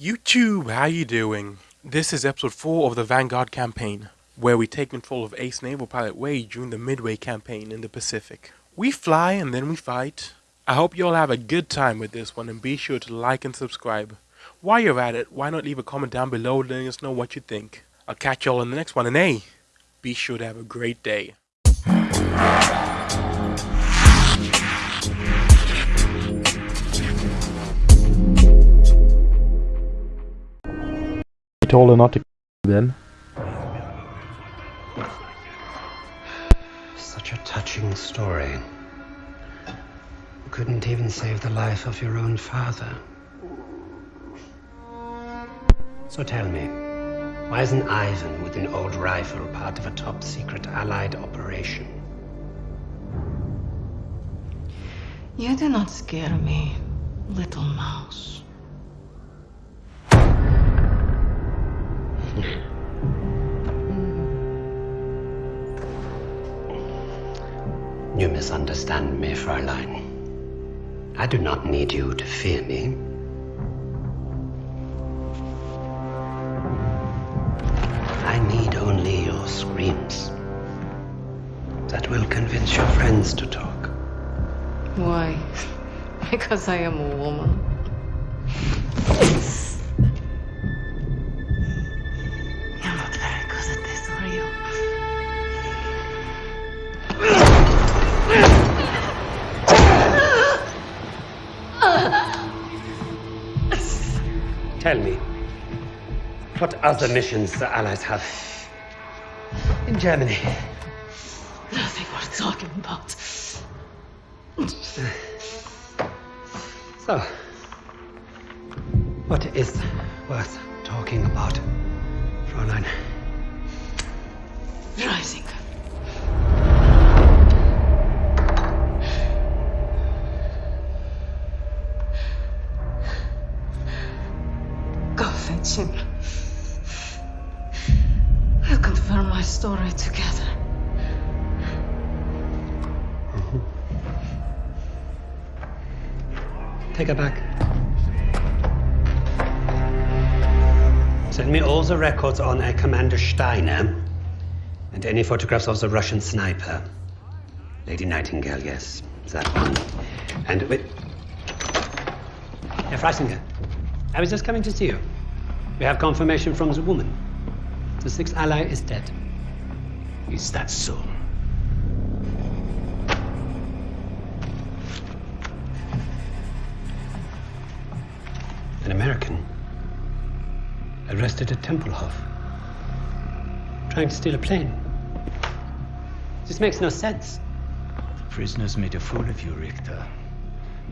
YouTube, how you doing? This is episode 4 of the Vanguard campaign, where we take control of Ace Naval Pilot Wade during the Midway campaign in the Pacific. We fly and then we fight. I hope you all have a good time with this one and be sure to like and subscribe. While you're at it, why not leave a comment down below letting us know what you think. I'll catch y'all in the next one and hey, be sure to have a great day. Told her not to then. Such a touching story. You couldn't even save the life of your own father. So tell me, why isn't Ivan with an old rifle part of a top secret Allied operation? You do not scare me, little mouse. Mm. You misunderstand me, Fräulein. I do not need you to fear me. I need only your screams. That will convince your friends to talk. Why? Because I am a woman. Tell me, what other missions the Allies have in Germany? Nothing worth talking about. So, what is worth talking about, Fräulein? Rising. Story together. Mm-hmm. Take her back. Send me all the records on a Commander Steiner and any photographs of the Russian sniper. Lady Nightingale, yes, that one. And wait. Herr Freisinger, I was just coming to see you. We have confirmation from the woman. The sixth ally is dead. Is that so? An American arrested at Tempelhof, trying to steal a plane. This makes no sense. The prisoners made a fool of you, Richter.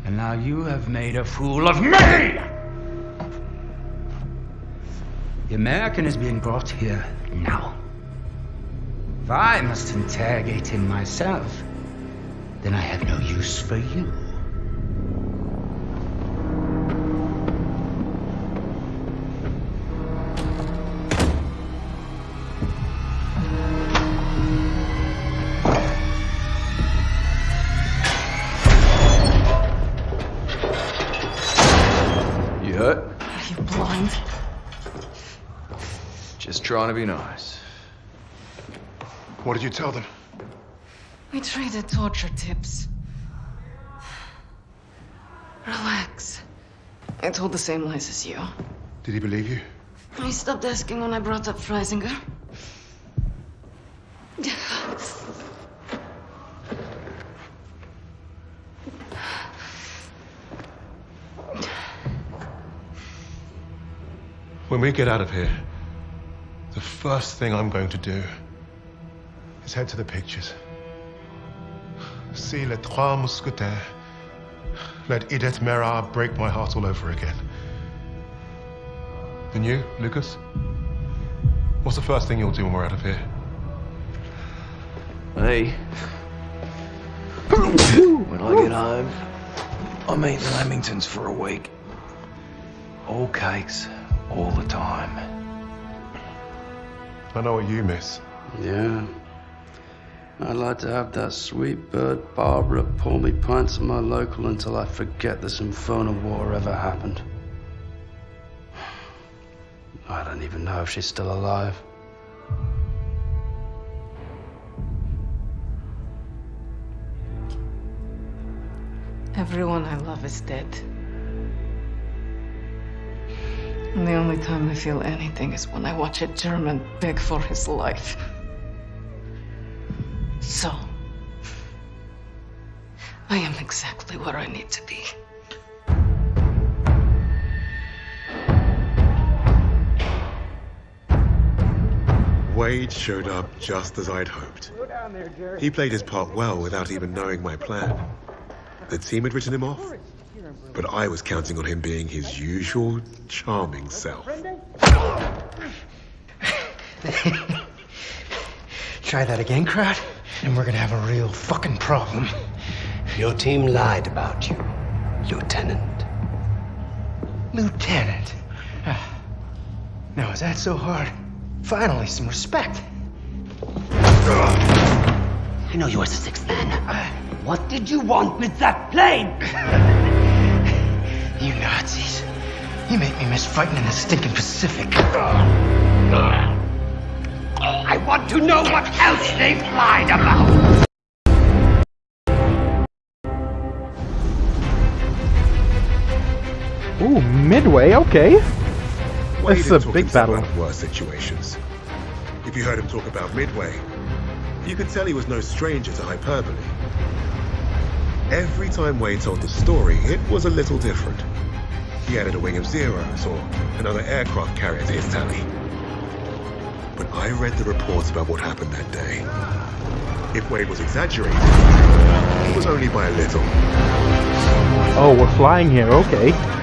And now you have made a fool of me! The American is being brought here now. If I must interrogate him myself, then I have no use for you. You hurt? Are you blind? Just trying to be nice. What did you tell them? We traded torture tips. Relax. I told the same lies as you. Did he believe you? He stopped asking when I brought up Freisinger. When we get out of here, the first thing I'm going to do is head to the pictures. See Les Trois Mousquetaires. Let Edith Merard break my heart all over again. And you, Lucas? What's the first thing you'll do when we're out of here? Me? when I get home, I'm eating Lamingtons for a week. All cakes, all the time. I know what you miss. Yeah. I'd like to have that sweet bird Barbara pour me pints of my local until I forget this infernal war ever happened. I don't even know if she's still alive. Everyone I love is dead. And the only time I feel anything is when I watch a German beg for his life. I am exactly where I need to be. Wade showed up just as I'd hoped. He played his part well without even knowing my plan. The team had written him off, but I was counting on him being his usual charming self. Try that again, crowd, and we're gonna have a real fucking problem. Your team lied about you, Lieutenant. Lieutenant. Now, is that so hard? Finally, some respect. I know you were the sixth man. What did you want with that plane? You Nazis. You make me miss fighting in the stinking Pacific. I want to know what else they've lied about. Ooh, Midway, okay. Wade This is a big battle. out of worse situations. If you heard him talk about Midway, you could tell he was no stranger to hyperbole. Every time Wade told the story, it was a little different. He added a wing of zeros or another aircraft carrier to his tally. But I read the reports about what happened that day. If Wade was exaggerating, it was only by a little. Oh, we're flying here, okay.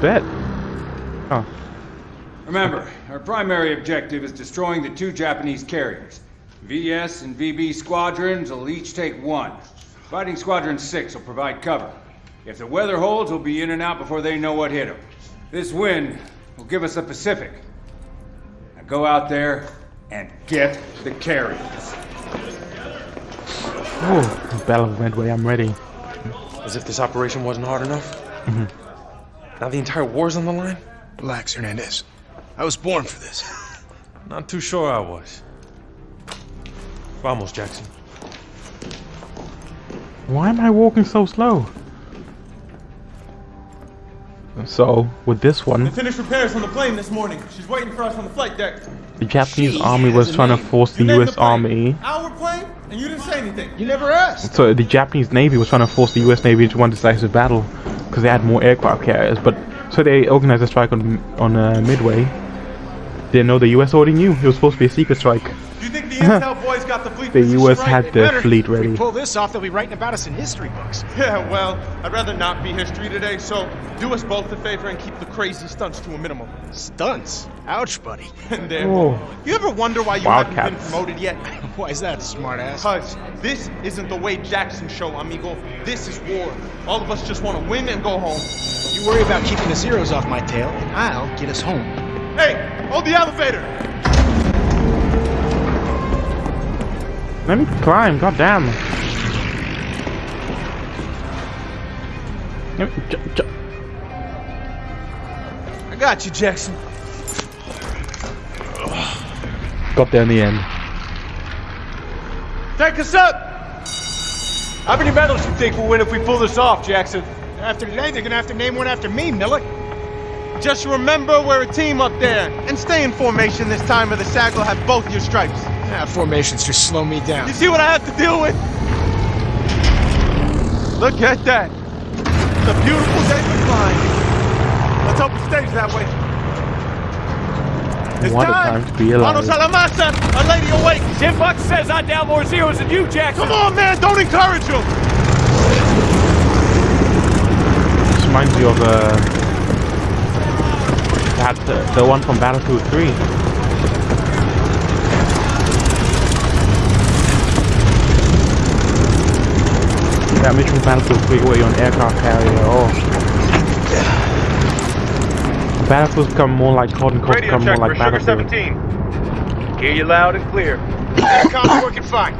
Bet. Oh, Remember, our primary objective is destroying the two Japanese carriers. VS and VB squadrons will each take one. Fighting Squadron 6 will provide cover. If the weather holds, we'll be in and out before they know what hit them. This wind will give us the Pacific. Now go out there and get the carriers. oh, Battle of Midway, I'm ready. As if this operation wasn't hard enough. Mm-hmm. Now the entire war's on the line? Relax, Hernandez. I was born for this. Not too sure I was. Vamos, Jackson. Why am I walking so slow? So, with this one, Finished repairs on the plane this morning. She's waiting for us on the flight deck. the Japanese army was trying to force the US army. Our plane, and you didn't say anything. You never asked. So the Japanese Navy was trying to force the US Navy into one decisive battle because they had more aircraft carriers. But so they organized a strike on on uh, Midway. Didn't know the US already knew it was supposed to be a secret strike. Do you think the intel boys got the fleet The US right? had the Better. fleet If we pull this off, they'll be writing about us in history books. Yeah, well, I'd rather not be history today, so do us both a favor and keep the crazy stunts to a minimum. Stunts. Ouch, buddy. And there. Oh. You ever wonder why you haven't been promoted yet? Why is that, smartass? Cuz this isn't the Wade Jackson show, amigo. This is war. All of us just want to win and go home. You worry about keeping the zeros off my tail, and I'll get us home. Hey, hold the elevator. Let me climb, goddamn. Let me- j- j- I got you, Jackson. Got there in the end. Take us up. How many medals do you think we'll win if we pull this off, Jackson? After today, they're gonna have to name one after me, Millick. Just remember we're a team up there. And stay in formation this time or the SAG will have both your stripes. Ah, formations just slow me down. You see what I have to deal with? Look at that. It's a beautiful day for flying. Let's hope it stays that way. It's What a time to be Mano alive. Salamasa, a lady awake. Jim Buck says I down more zeros than you, Jackson. Come on, man, don't encourage him. This reminds me of uh, that uh, the one from Battlefield 3. That mission from Battlefield 3 where you're on aircraft carrier. Oh. Battlefield's become more like COD and COD become more like Battlefield. 17. Hear you loud and clear. Aircom's working fine.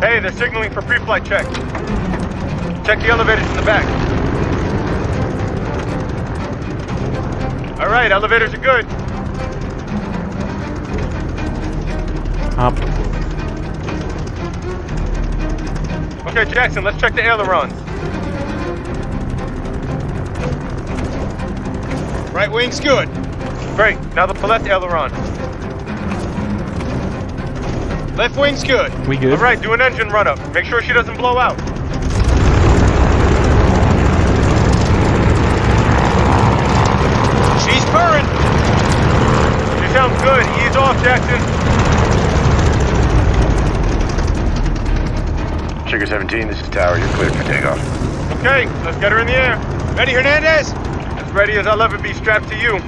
Hey, they're signaling for pre-flight check. Check the elevators in the back. All right, elevators are good. Up. Okay, Jackson, let's check the ailerons. Right wing's good. Great. Now the left aileron. Left wing's good. We good? All right, do an engine run up. Make sure she doesn't blow out. She's purring. She sounds good. Ease off, Jackson. Sugar 17, this is Tower. You're cleared for takeoff. Okay, let's get her in the air. Ready, Hernandez? As ready as I'll ever be strapped to you.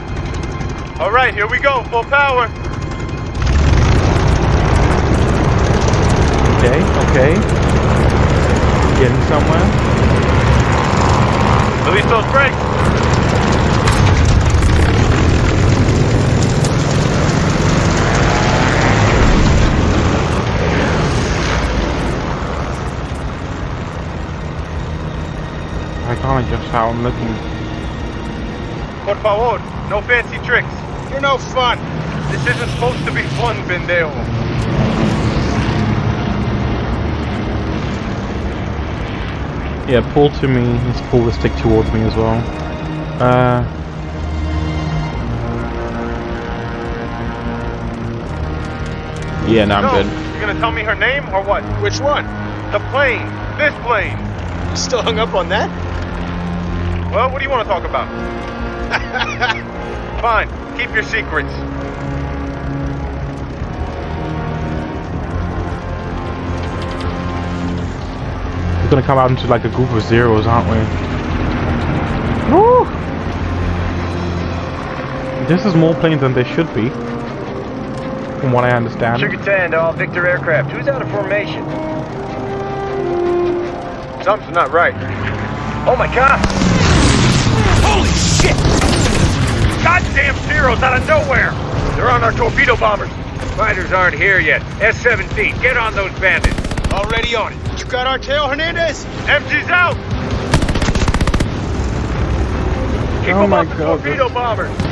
All right, here we go. Full power. Okay, okay. Getting somewhere. Release those brakes. I how I'm looking. Por favor, no fancy tricks. You're no fun. This isn't supposed to be fun, pendejo. Yeah, pull to me. Let's pull the stick towards me as well. Uh. Yeah, no, I'm no, good. You're gonna tell me her name or what? Which one? The plane. This plane. You still hung up on that? Well, what do you want to talk about? Fine. Keep your secrets. We're gonna come out into like a group of zeros, aren't we? Woo! This is more planes than there should be. From what I understand. Sugar 10 to all Victor aircraft. Who's out of formation? Something's not right. Oh my god! Holy shit! Goddamn zeros out of nowhere! They're on our torpedo bombers. Fighters aren't here yet. S-17, get on those bandits. Already on it. You got our tail, Hernandez? MG's out! Keep Oh them my off the God, torpedo bombers.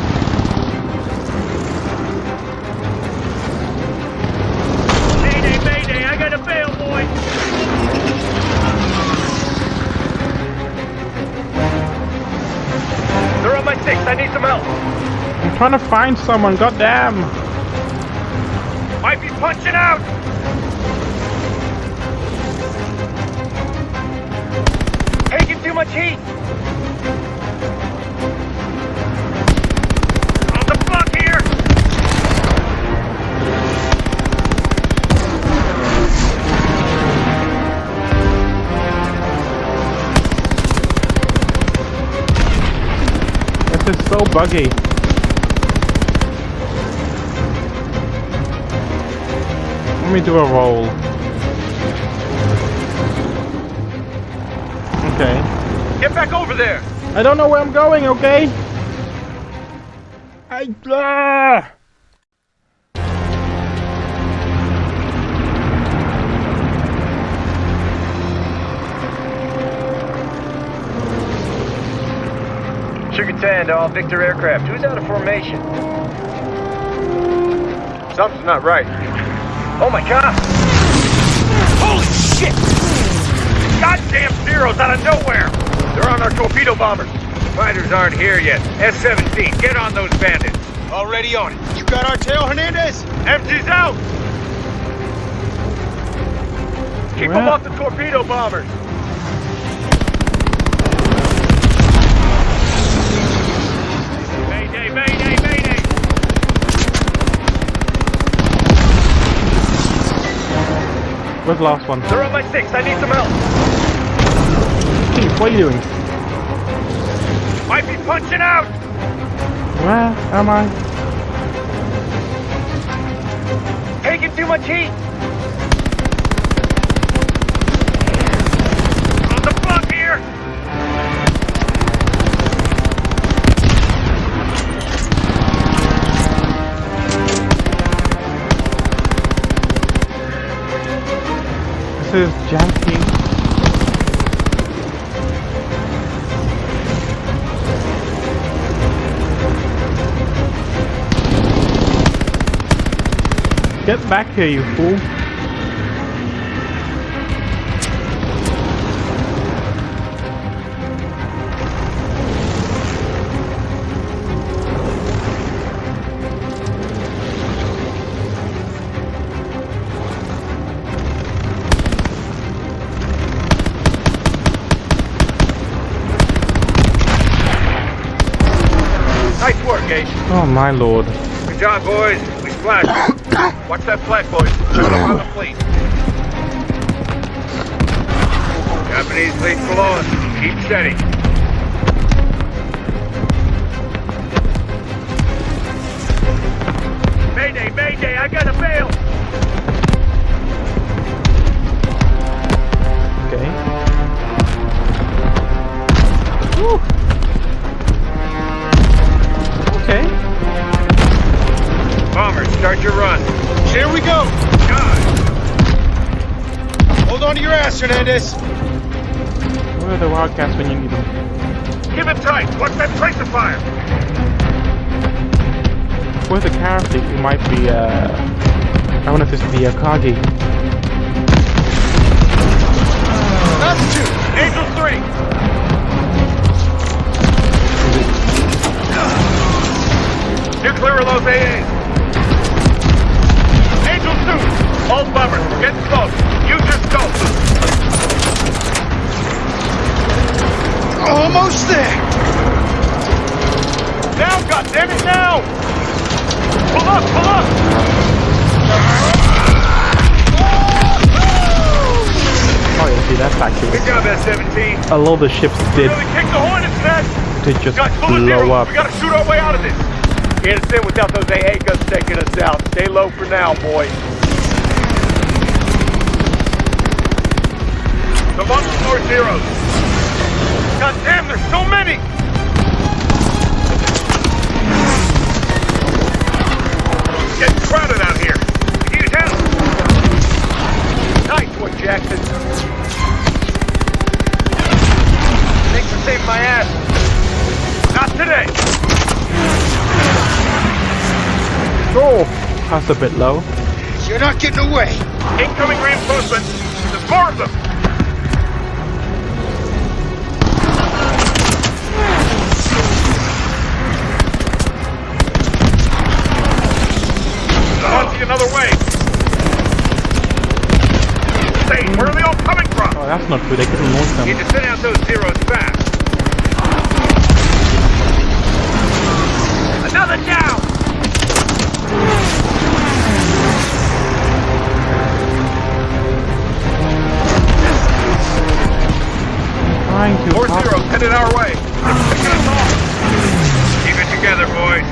Trying to find someone, goddamn! Might be punching out. Taking too much heat. On the block here. This is so buggy. Let me do a roll. Okay. Get back over there. I don't know where I'm going, okay? I blah. Sugar 10 to all Victor aircraft. Who's out of formation? Something's not right. Oh my god! Holy shit! Goddamn zeros out of nowhere! They're on our torpedo bombers. Fighters aren't here yet. S-17, get on those bandits. Already on it. You got our tail, Hernandez? MG's out! Keep them off the torpedo bombers. Where's the last one? They're on my six, I need some help. Keith, what are you doing? Might be punching out! Where am I? Taking too much heat! Is janky. Get back here, you fool. Work, Ace. Oh my lord. Good job, boys. We splashed. Watch that flat, boys. Shut up on the fleet. Japanese fleet below us. Keep steady. Mayday, mayday, I got a bail! Start your run. Here we go. God, Hold on to your ass, Hernandez. Where are the wildcats when you need them? keep it tight. Watch that tracer fire. Where's the character? It might be, uh... I wonder if this is the Akagi. Altitude. Angel 3. Nuclear of AAs. 2. All bombers, we're getting close. Use your scope. Almost there. Now, goddammit, now! Pull up, pull up! Oh yeah, see that's actually... Good job, S-17. A lot of the ships did, Really kick the hornet's nest! did just Guys, blow zeros. up. We gotta shoot our way out of this. Can't us in without those AA guns taking us out. Stay low for now, boys. Come on, more zeros. God damn, there's so many! Getting crowded out here. We need help. Nice one, Jackson. Thanks for saving my ass. Not today. Oh, that's a bit low. You're not getting away. Incoming reinforcements. There's more of them. Launching another way. Say, where are they all coming from? Oh, that's not true. They couldn't launch them. Need to send out those zeros fast. Another down! Trying to... More zeros headed our way. Get us off. Keep it together, boys.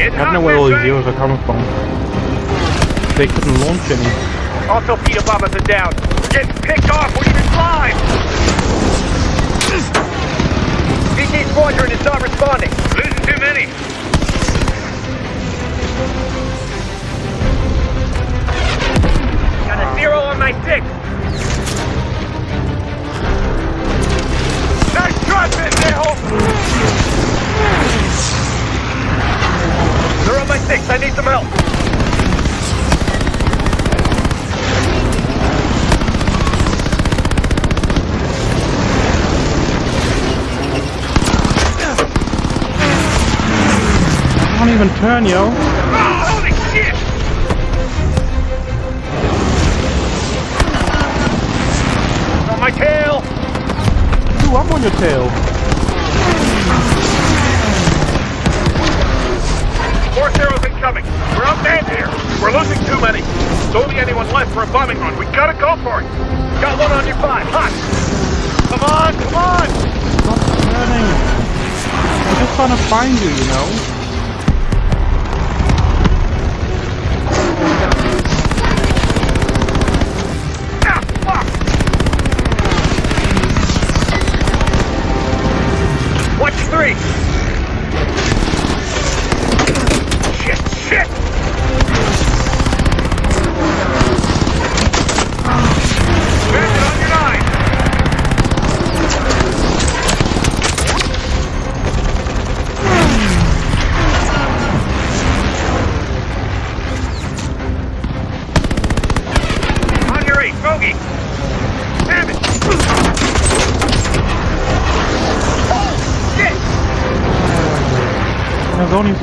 I don't know where all these zeros are coming from. They couldn't launch any. All torpedo bombers are down. We're getting picked off. We need to climb. VT squadron is not responding. Losing too many. Got a zero on my six. Nice try, Pendejo. They're on my six. I need some help. Can't even turn, yo. Oh, holy shit! On my tail! Ooh, I'm on your tail. Force arrows incoming. We're outmanned here. We're losing too many. There's only anyone left for a bombing run. We gotta go for it. Got one on your five. Hot. Come on, come on! Stop turning. I'm just trying to find you, you know.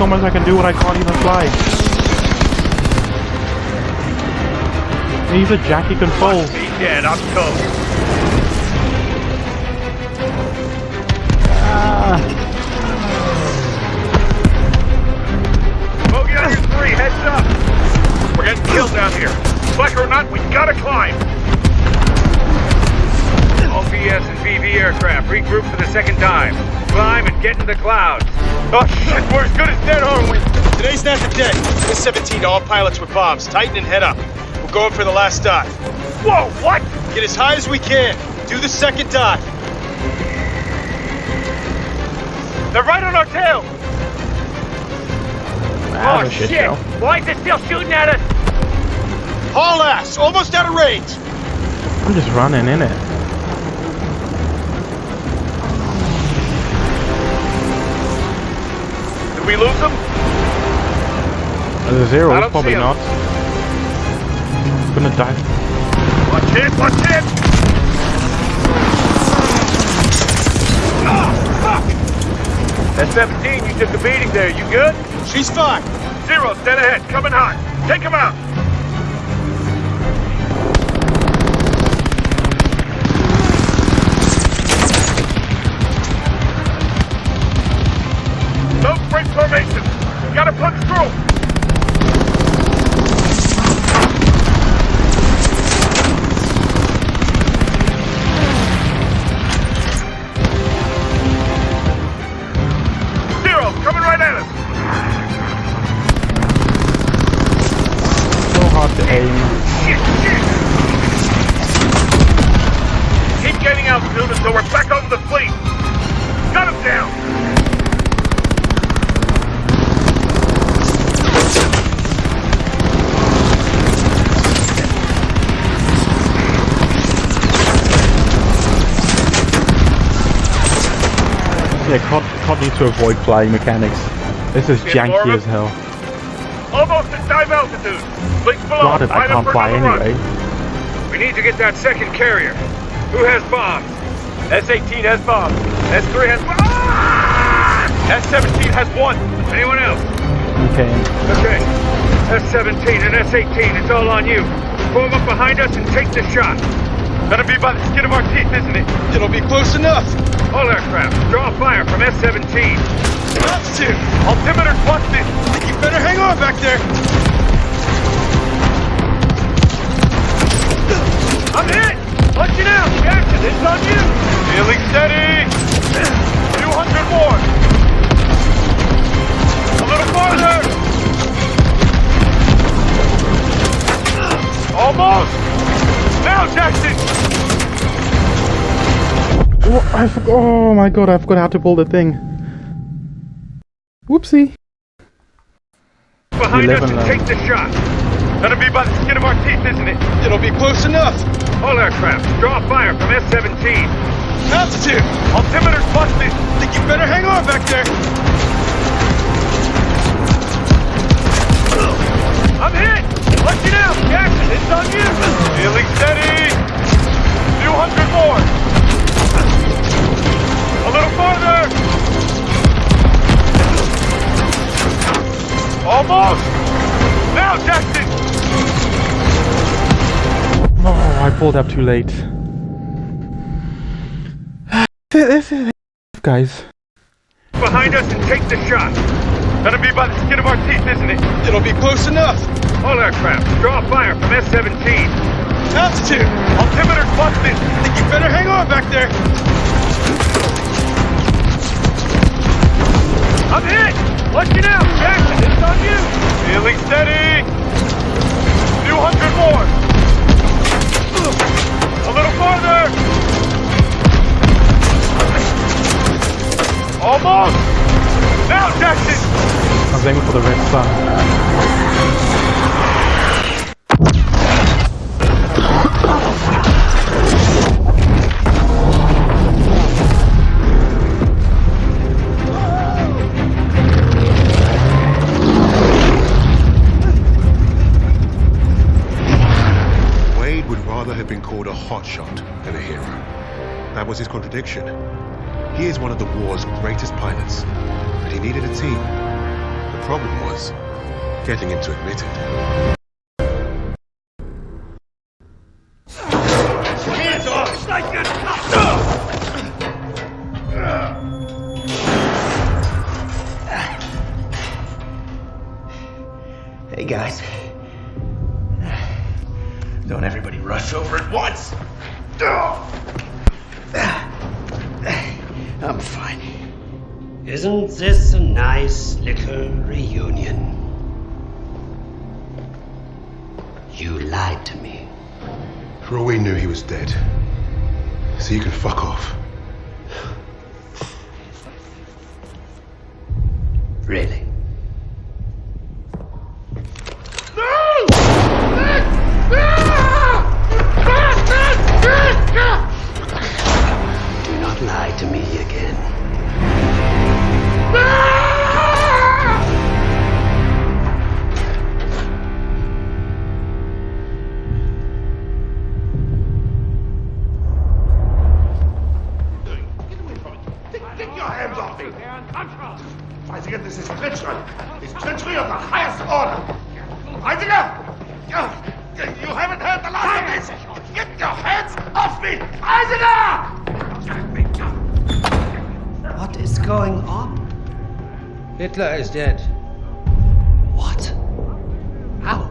Much I can do when I can't even fly. He's a Jackie control. Be dead, I'm toast. Ah. Bogey on your three, heads up! We're getting killed down here. Like or not, we gotta climb! All VS and VB aircraft, regroup for the second time. Climb and get in the clouds. Oh shit, we're as good as dead, aren't we? Today's not the day. This 17 to all pilots with bombs. Tighten and head up. We're going for the last dive. Whoa, what? Get as high as we can. Do the second dive. They're right on our tail! That's oh shit shit! show. Why is it still shooting at us? Haul ass! Almost out of range! I'm just running in it. We lose them? There's a I zero, don't probably see 'em. not. Gonna die. Watch it, watch it! Oh, fuck! That 17, you took a beating there. You good? She's fine. Zero, dead ahead, coming hot. Take him out. Gotta punch through. COD, COD to avoid flying mechanics. This is janky as hell. Almost at dive altitude. Fleet's below. God, if I Line can't fly another run. anyway. We need to get that second carrier. Who has bombs? S-18 has bombs. S-3 has... Ah! S-17 has one. Anyone else? Okay. Okay. S-17 and S-18, it's all on you. Form up behind us and take the shot. That'll be by the skin of our teeth, isn't it? It'll be close enough. All aircraft, draw fire from S-17. Altitude. Altimeter's busted. You better hang on back there. I'm hit! Punch it out! Jackson, it's on you! Feeling steady! 200 more! A little farther! I forgot. Oh my god, I forgot how to pull the thing. Whoopsie. Behind 11 us and take the shot. That'll be by the skin of our teeth, isn't it? It'll be close enough. All aircraft, draw fire from S-17. Altitude. Altimeter's busted. Think you better hang on back there. I'm hit! Punch it out! Jackson, it's on you! Feeling steady! 200 more! A little farther! Almost! Now, Jackson! Oh, I pulled up too late. This is guys. Behind us and take the shot. That'll be by the skin of our teeth, isn't it? It'll be close enough. All aircraft, draw fire from S-17. Altitude. Altimeter's busted. Think you better hang on back there. I'm hit! It out! Jackson, it's on you! Feeling steady! 200 more! A little farther! Almost! Now, Jackson! I was aiming for the red sun. Been called a hotshot and a hero. That was his contradiction. He is one of the war's greatest pilots, but he needed a team. The problem was getting him to admit it. Hey guys. Don't everybody rush over at once. I'm fine. Isn't this a nice little reunion? You lied to me. For all we knew, he was dead. So you can fuck off. Really? Not lie to me Hitler is dead. What? How?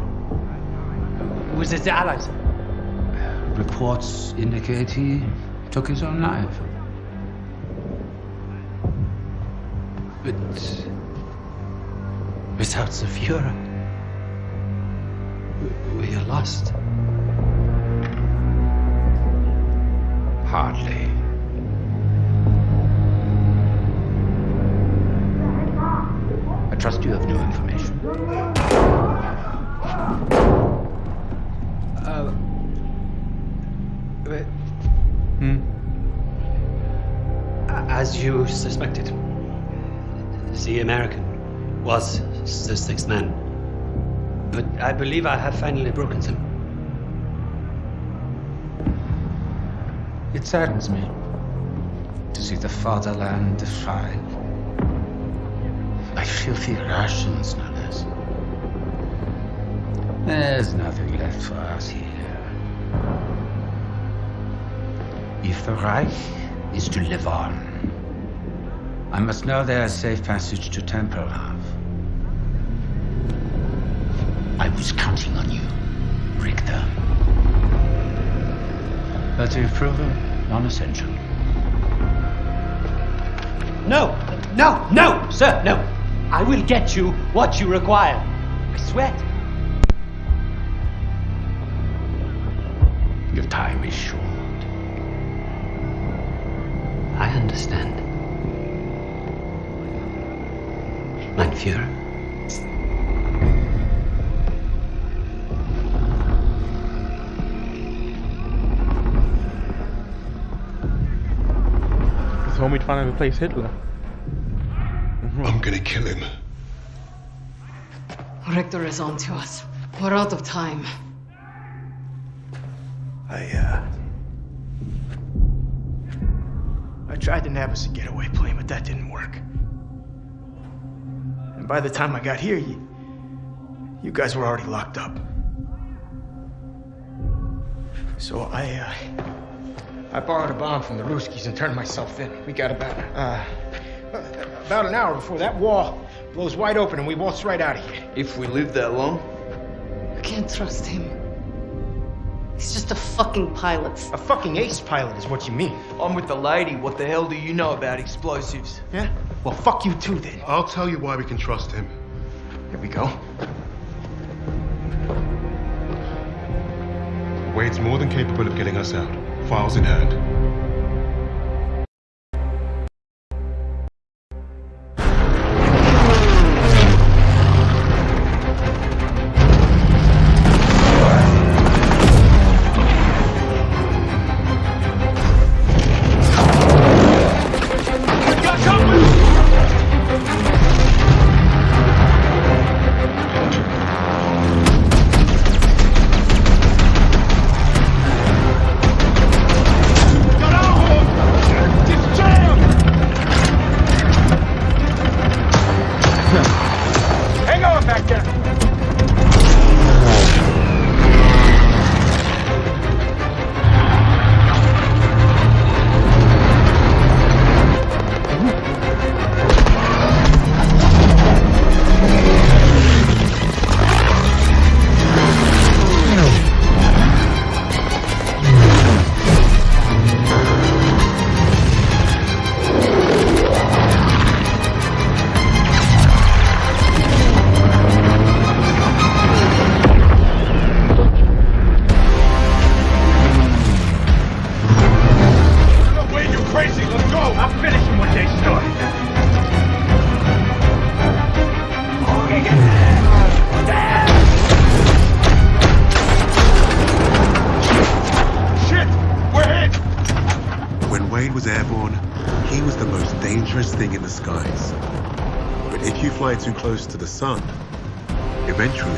Was it the Allies? Reports indicate he took his own life. But without the Fuhrer, we are lost. Sixth man. But I believe I have finally broken them. It saddens me to see the fatherland defiled. By filthy Russians, no less. There's nothing left for us here. If the Reich is to live on, I must know there's safe passage to Tempelhof. Was counting on you, Richter. But you've proven non-essential. No! No! No! Sir, no! I will get you what you require. I swear. Your time is short. I understand. Mein Führer. He told me to find a replace Hitler. I'm gonna kill him. Richter is on to us. We're out of time. I, uh. I tried to nab us a getaway plane, but that didn't work. And by the time I got here, you. You guys were already locked up. So I, uh. I borrowed a bomb from the Ruskies and turned myself in. We got about, uh. About an hour before that wall blows wide open and we waltz right out of here. If we live that long? I can't trust him. He's just a fucking pilot. A fucking ace pilot is what you mean. I'm with the lady. What the hell do you know about explosives? Yeah? Well, fuck you too then. I'll tell you why we can trust him. Here we go. Wade's more than capable of getting us out. Files in hand. Dangerous thing in the skies. But if you fly too close to the sun, eventually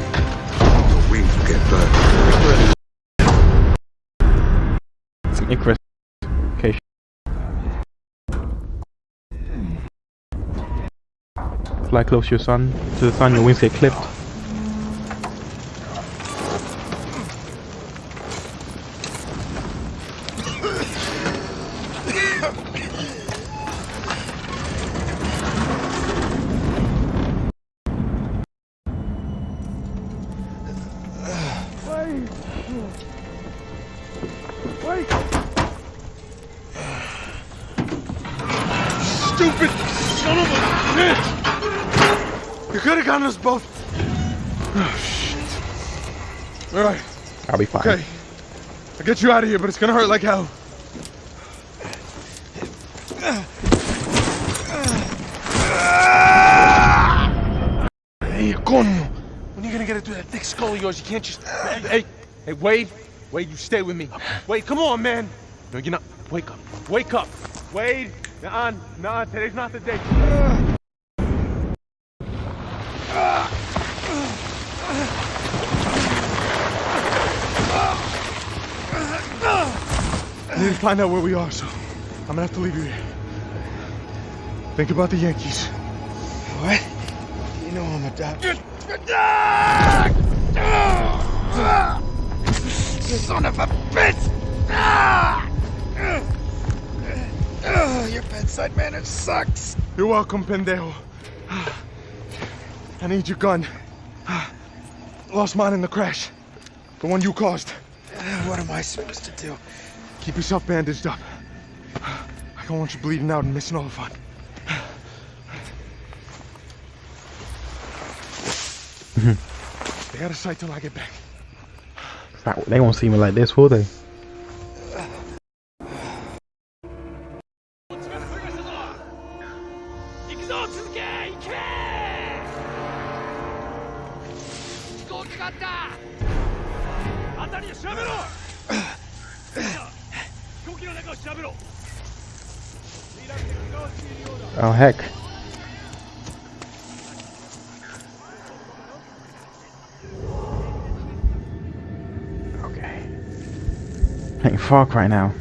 your wings will get burned. Some Icarus. Okay. Fly close to your sun, to the sun, your wings get clipped. Get you out of here, but it's gonna hurt like hell. Hey, coño. When are you gonna get it through that thick skull of yours? You can't just. Hey, hey, Wade. Wade, you stay with me. Wade, come on, man. No, you're not. Wake up. Wake up. Wade. Nah, nah, today's not the day. I need to find out where we are, so I'm gonna have to leave you here. Think about the Yankees. What? You know I'm a doctor. Son of a bitch! Your bedside manner sucks. You're welcome, pendejo. I need your gun. Lost mine in the crash. The one you caused. What am I supposed to do? Keep yourself bandaged up. I don't want you bleeding out and missing all the fun. Stay out of sight till I get back. They won't see me like this, will they? Oh heck. Okay. Playing Far Cry now.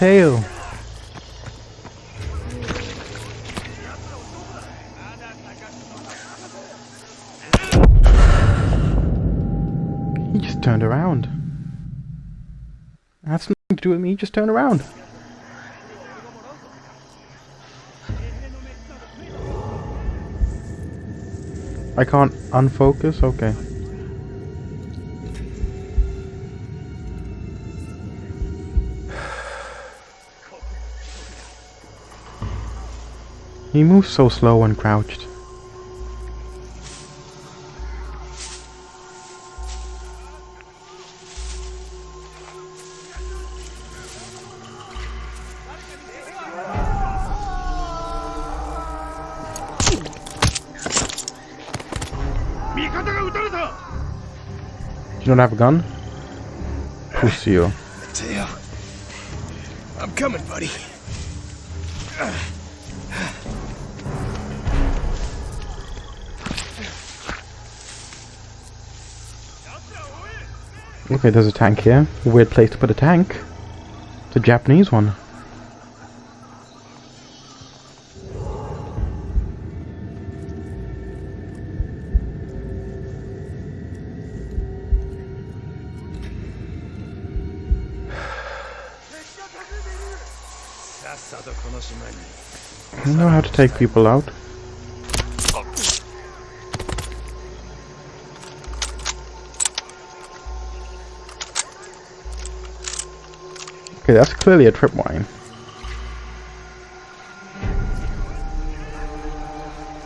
Mateo. He just turned around. That's nothing to do with me, he just turned around. I can't unfocus? Okay. He moves so slow when crouched. You don't have a gun? Mateo. I'm coming, buddy. Okay, there's a tank here. Weird place to put a tank. It's a Japanese one. I know how to take people out. Okay, that's clearly a tripwire.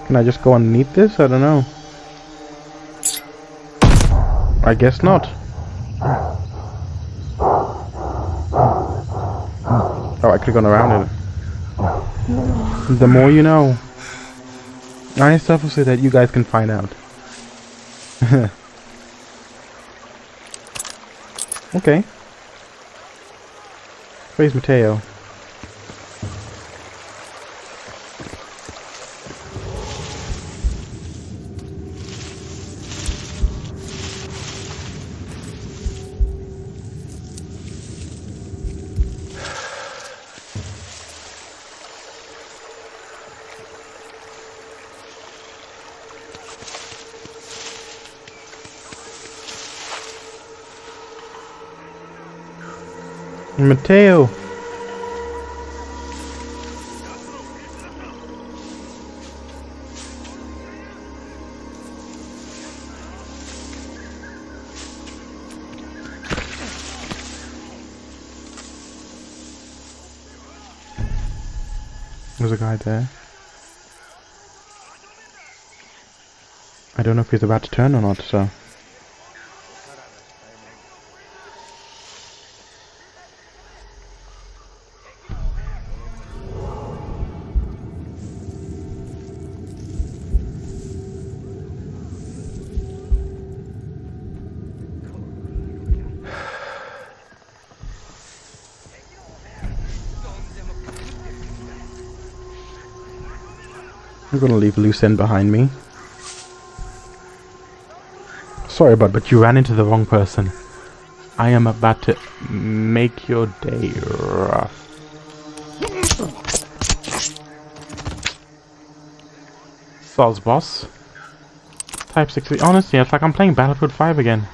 Can I just go underneath this? I don't know. I guess not. Oh, I could've gone around it. The more you know. I suffer so that you guys can find out. okay. Where's Mateo? Mateo. There's a guy there. I don't know if he's about to turn or not, so... gonna leave loose end behind me. Sorry, bud, but you ran into the wrong person. I am about to make your day rough. Soz boss. Type 60. Honestly, it's like I'm playing Battlefield 5 again.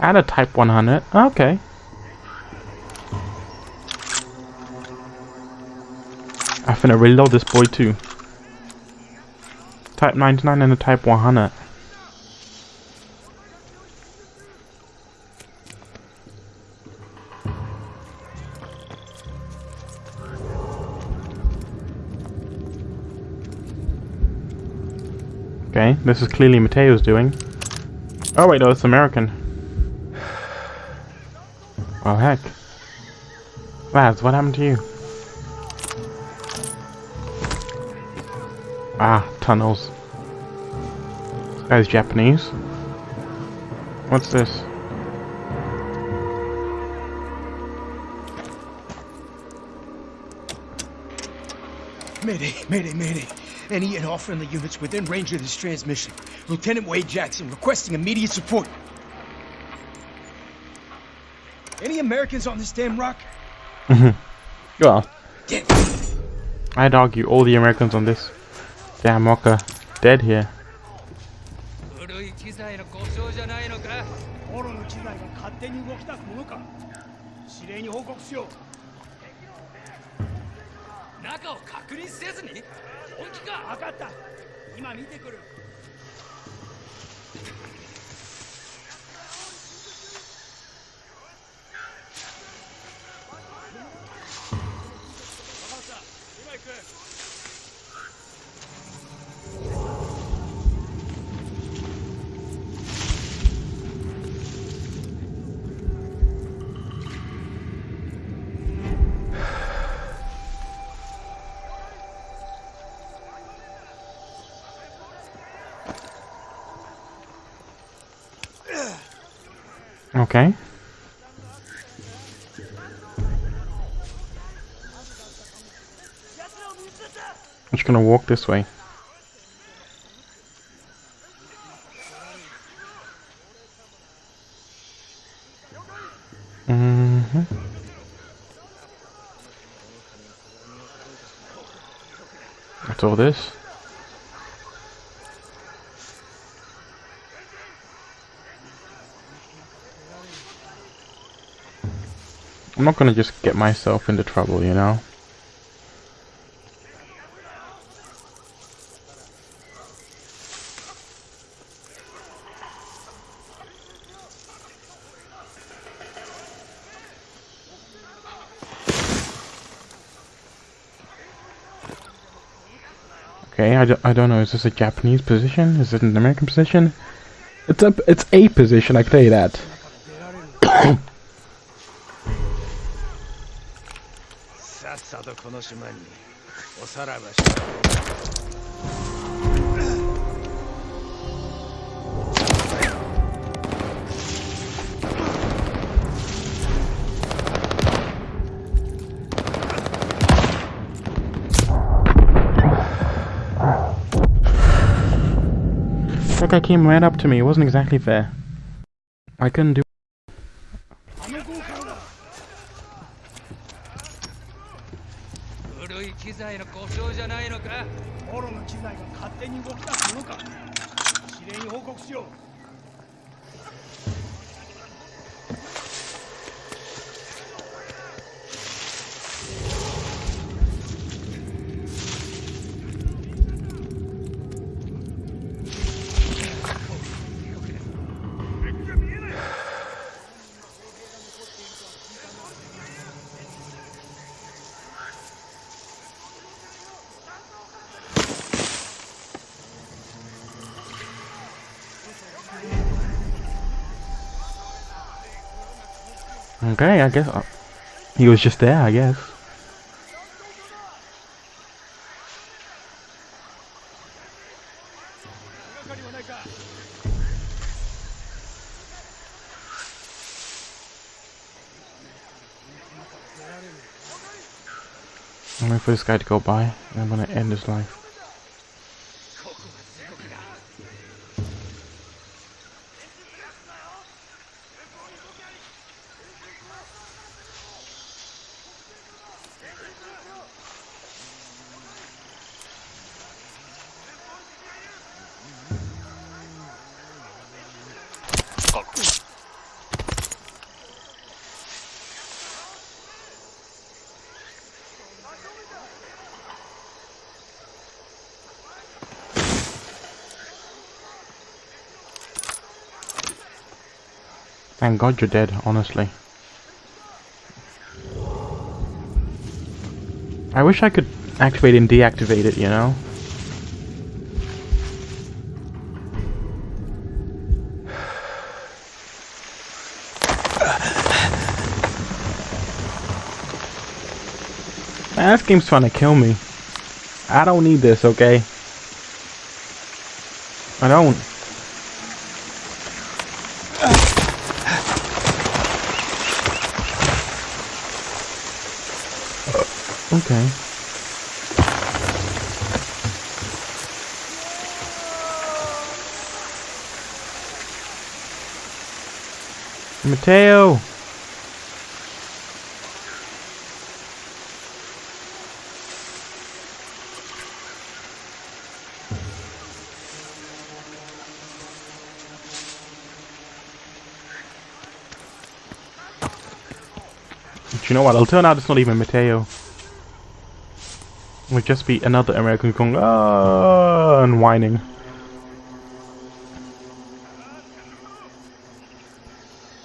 And a Type 100. Okay. I'm finna reload this boy too. Type 99 and a Type 100. Okay, this is clearly Mateo's doing. Oh wait, no, it's American. Well, heck. Lads, what happened to you? Ah, tunnels. Guy's Japanese. What's this? Mayday, mayday, mayday. Any and all friendly units within range of this transmission. Lieutenant Wade Jackson requesting immediate support. Any Americans on this damn rock? Mhm. well, I'd argue all the Americans on this damn rock are dead here. 手に動き出すものか。指令に報告しよう。中を確認せずに？本気か。分かった。今見てくる Okay. I'm just gonna walk this way. Mm hmm That's all this. I'm not gonna just get myself into trouble, you know? Okay, I d I don't know, is this a Japanese position? Is it an American position? It's a, it's a position, I can tell you that. さっさとこの島におさらばして。 That guy came right up to me. It wasn't exactly fair. I couldn't do. he was just there. I guess. I'm waiting for this guy to go by, and I'm gonna end his life. God you're dead, honestly. I wish I could activate and deactivate it, you know? Man, this game's trying to kill me. I don't need this, okay? I don't. Okay. Mateo! But you know what? It'll turn out it's not even Mateo. Would just be another American going ah and whining.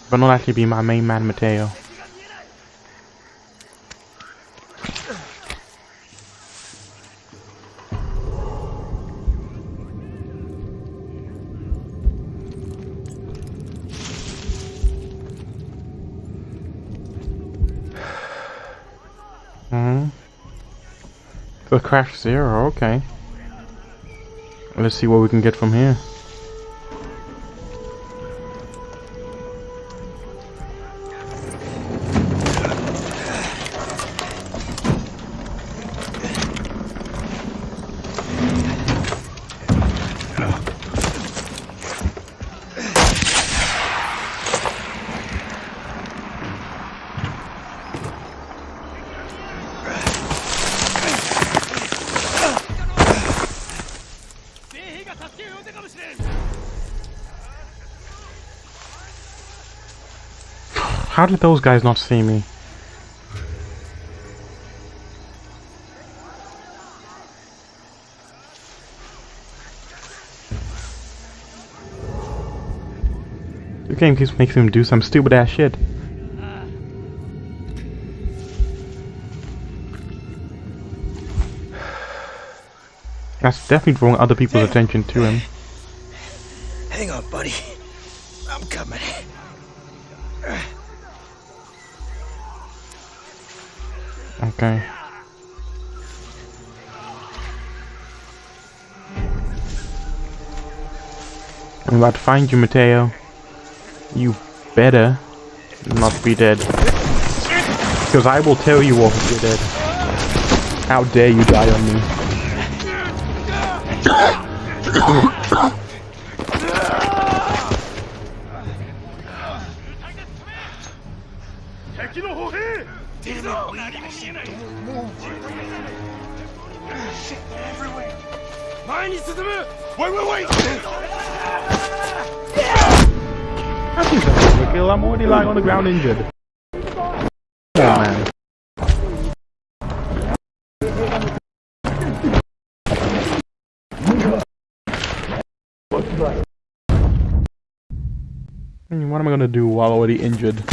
But not actually be my main man Mateo. Crash zero, okay. Let's see what we can get from here. Did those guys not see me? The game keeps making him do some stupid ass shit. That's definitely drawing other people's attention to him. Hang on, buddy. Okay. I'm about to find you, Mateo. You better not be dead. Because I will tell you off if you're dead. How dare you die on me. Wait, wait, wait! I think that's a kill. I'm already lying on the ground injured. On, man. What am I gonna do while already injured?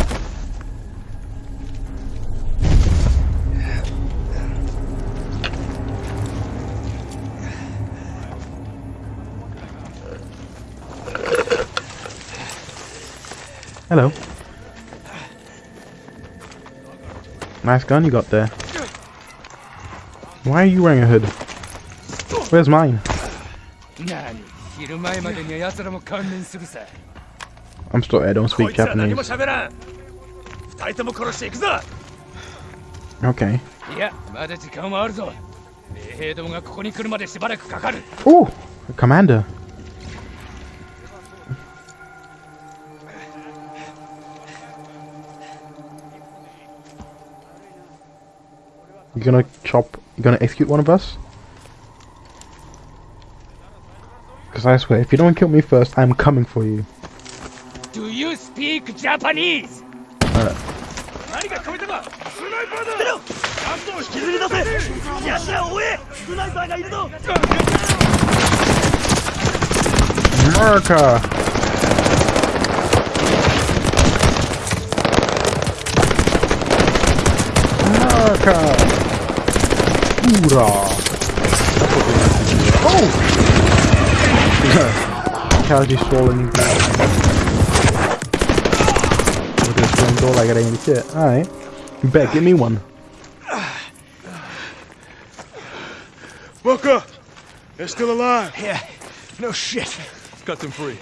Hello. Nice gun you got there. Why are you wearing a hood? Where's mine? I'm sorry, I don't speak Japanese. Okay. Oh, a commander. You gonna chop? You gonna execute one of us? Because I swear, if you don't kill me first, I'm coming for you. Do you speak Japanese? America! America! Hoorah! Oh! Casually swallowing With this one door like it ain't shit. Alright. You better give me one. Booker! They're still alive. Yeah, no shit. Cut them free.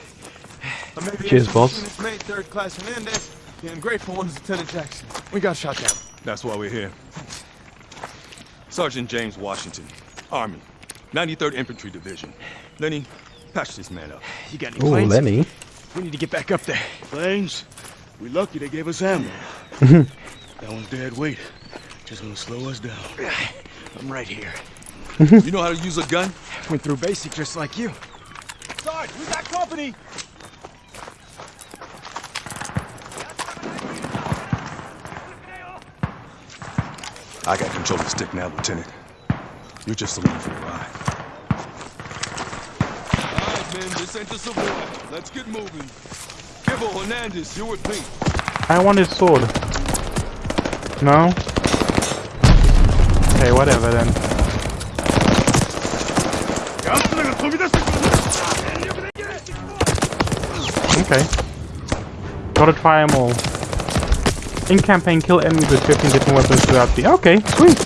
Cheers, boss. Mate, third class Hernandez. The ungrateful one is Lieutenant Jackson. We got shot down. That's why we're here. Sergeant James Washington, Army, 93rd Infantry Division. Lenny, patch this man up. You got any Ooh, planes? Lenny. We need to get back up there. Planes? We lucky they gave us ammo. Mm-hmm. that one's dead weight. Just gonna slow us down. I'm right here. Mm-hmm. you know how to use a gun? Went through basic just like you. Sarge, we got company. I got control of the stick now, Lieutenant. You're just along for the ride. All right, men, this ain't the Savoy. Let's get moving. Kibble, Hernandez, you're with me. I want his sword. No? Okay, whatever then. Okay. Gotta try them all. In campaign, kill enemies with 15 different weapons throughout the... Okay, sweet!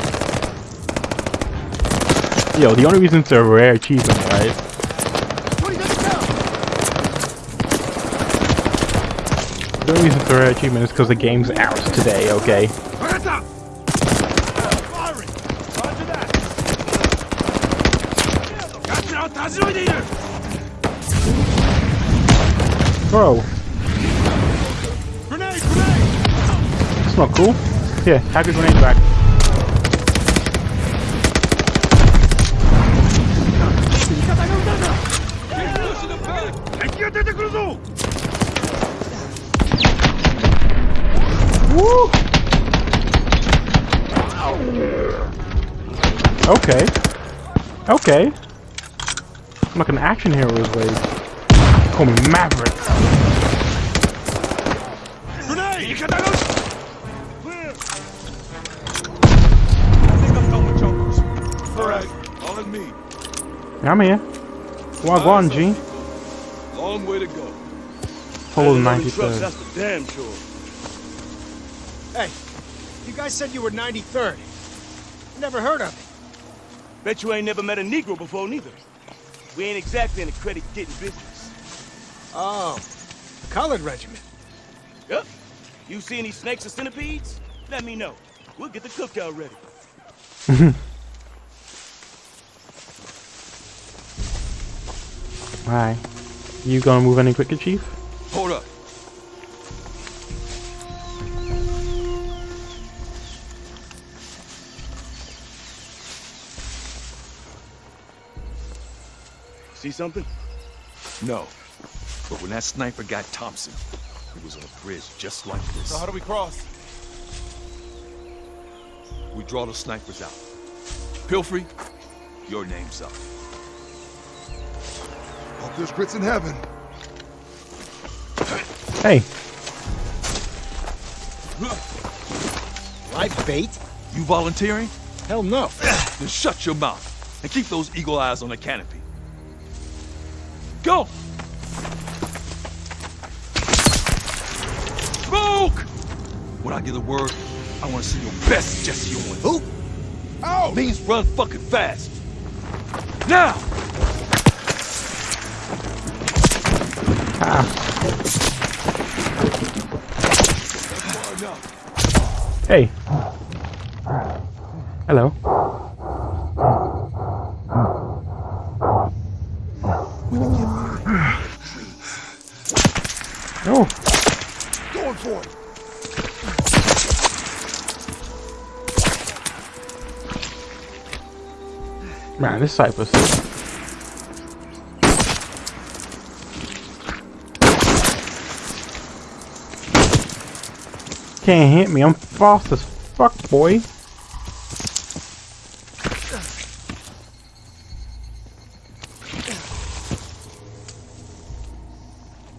Yo, the only reason it's a rare achievement, right? The only reason it's a rare achievement is because the game's out today, okay? Bro. That's not cool. Here, have your grenade back. Woo! Okay. Okay. I'm like an action hero is way. Call me Maverick. I'm here. Wagwan, G. Long way to go. Follow the Handling 93rd. That's for damn sure. Hey, you guys said you were 93rd. Never heard of it. Bet you ain't never met a Negro before, neither. We ain't exactly in the credit-getting business. Oh, colored regiment. Yep. You see any snakes or centipedes? Let me know. We'll get the cookout ready. Alright. You gonna move any quicker, Chief? Hold up. See something? No. But when that sniper got Thompson, he was on a bridge just like this. So how do we cross? We draw the snipers out. Pilfrey, your name's up. Hope there's grits in heaven. Hey. Live bait? You volunteering? Hell no. Then shut your mouth and keep those eagle eyes on the canopy. Go! Smoke! When I get the word, I want to see your best Jesse Owens. Who? Oh! Means run fucking fast. Now! Hey. Hello. Oh. Going for it. Man, this Cypress. Can't hit me, I'm fast as fuck, boy.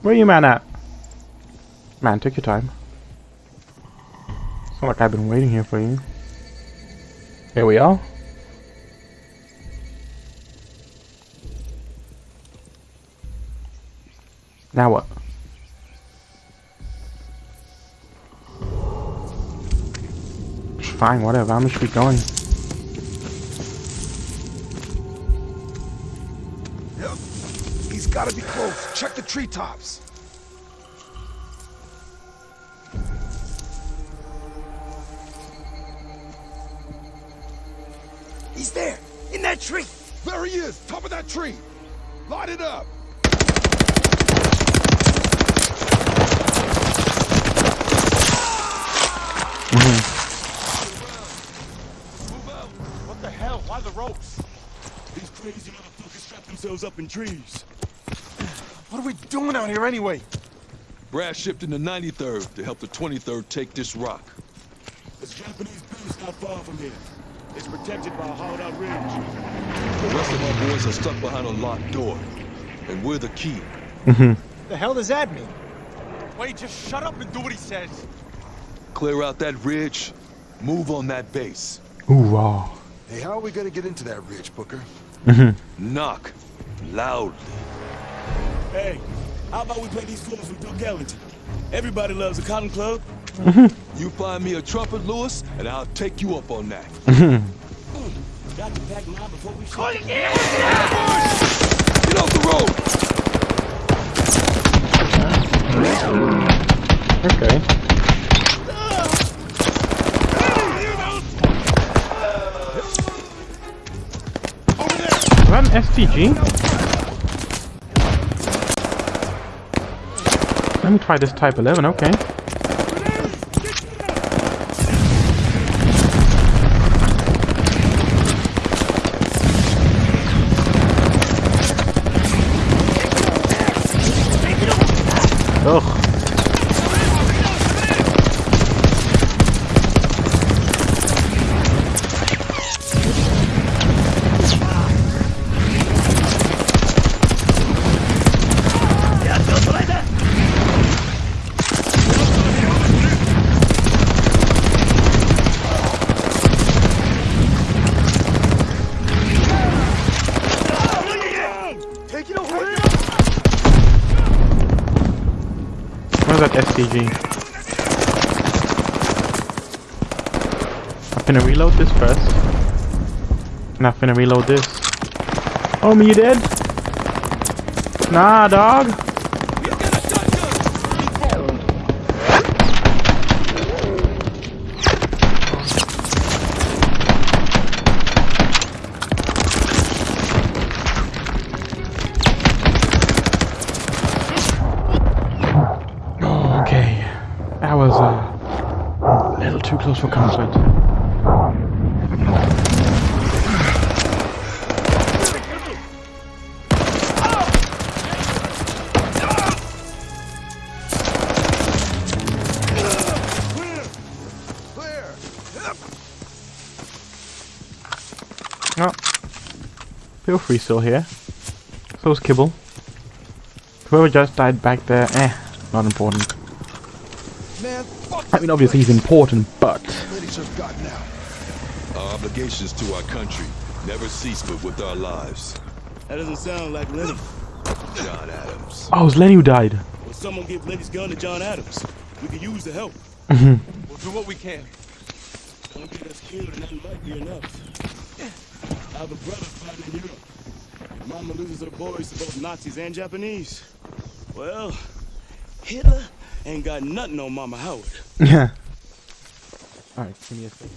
Where you man at? Man, take your time. It's not like I've been waiting here for you. Here we are. Now what? Fine, whatever. I'm just be going. Yep. He's gotta be close. Check the treetops. He's there, in that tree. There he is, top of that tree. Light it up. What the hell? Why the ropes? These crazy motherfuckers strap up in trees. What are we doing out here anyway? Brad shipped in the 93rd to help the 23rd take this rock. There's a Japanese base not far from here. It's protected by a hollowed-out ridge. The rest of our boys are stuck behind a locked door. And we're the key. The hell does that mean? Wait, just shut up and do what he says. Clear out that ridge, move on that base. Ooh, raw. Hey, how are we gonna get into that ridge, Booker? Mm-hmm. Knock loudly. Hey, how about we play these fools from Duke Ellington? Everybody loves a cotton club. Mm-hmm. You find me a trumpet, Lewis, and I'll take you up on that. Mm-hmm. Got to pack mine before we shoot. Get off the road! Okay. STG? Let me try this Type 11, okay. Finna reload this. Oh, me, you dead? Nah, dog. Feel free still here. So's Kibble. Whoever just died back there, eh, not important. Man, fuck I mean, obviously he's important, but British have gotten out. Our obligations to our country never cease but with our lives. That doesn't sound like Lenny. John Adams. oh, it was Lenny who died. Well, someone give Lenny's gun to John Adams. We could use the help. Mhm. We'll do what we can. Don't get us killed, and that might be enough. I have a brother fighting in Europe. Mama loses her boys to both Nazis and Japanese. Well, Hitler ain't got nothing on Mama Howard. Yeah. Alright, give me a sec.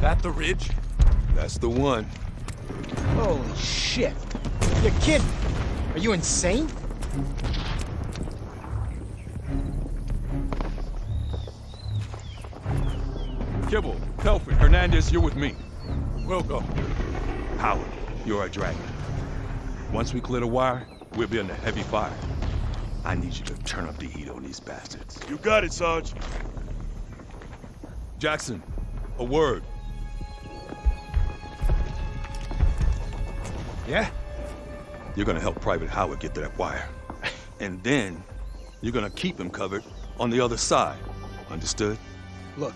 That the ridge? That's the one. Holy shit. You're kidding. Are you insane? Kibble, Telford, Hernandez, you're with me. We'll go. Howard, you're our dragon. Once we clear the wire, we'll be under heavy fire. I need you to turn up the heat on these bastards. You got it, Sarge. Jackson, a word. Yeah? You're gonna help Private Howard get to that wire. And then, you're gonna keep him covered on the other side. Understood? Look,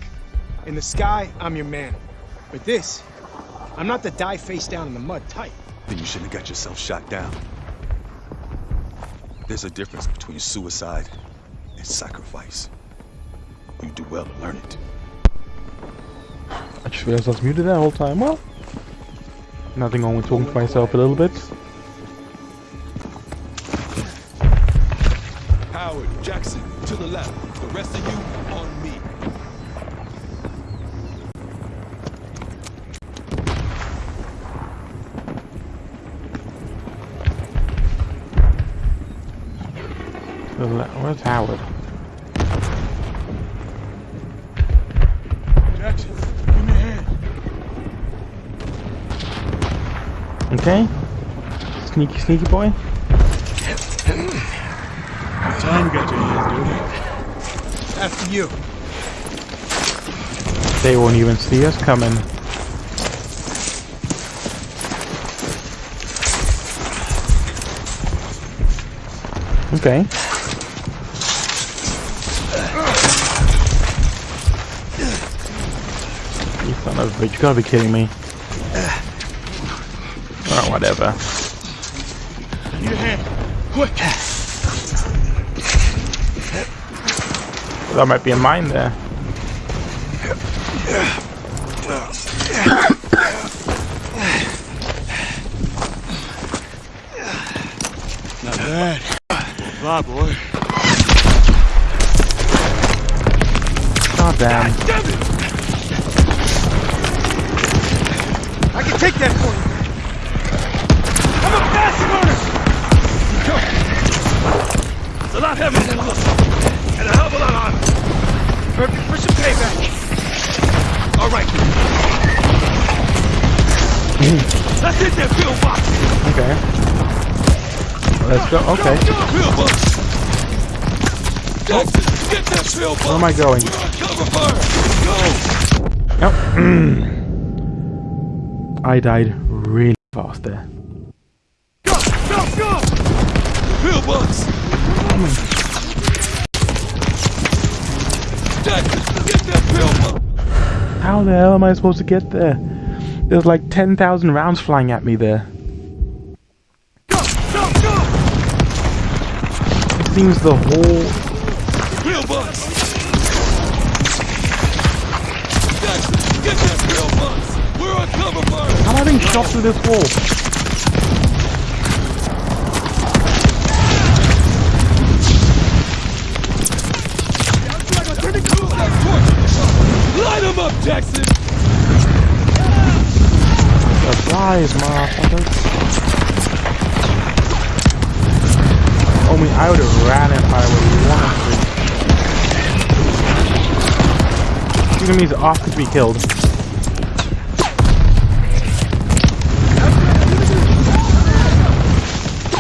in the sky, I'm your man. But this, I'm not the die face down in the mud type. Then you shouldn't have got yourself shot down. There's a difference between suicide and sacrifice. You do well to learn it. I just realized I was muted that whole time. Well, nothing wrong with talking to myself a little bit. Howard, Jackson, to the left. The rest of you, on Where's Howard? Jackson, give me a hand. Okay. Sneaky, sneaky boy. Time got your hands dirty. After you. They won't even see us coming. Okay. Son of a bitch, you gotta be kidding me. Or oh, whatever. Need a hand. Quick. That might be a mine there. Not bad. Bye, boy. God damn. I can take that for you. I'm a fast runner. It's a lot heavier than it looks. And a hell of a lot harder. Perfect for some payback. All right. Let's hit that field box. Okay. Let's go. Okay. Field box. Jackson, get that field box. Where am I going? Cover fire. Go. Yep. I died really fast there. Go! Go! Go! Pillbox! Get that pillbox! How the hell am I supposed to get there? There's like 10,000 rounds flying at me there. Go! Go! Go! It seems the whole being shot through this wall? Light him up, Jackson! Supplies, motherfuckers. Oh, I I would have ran if I would have wanted to. Enemies off to be killed.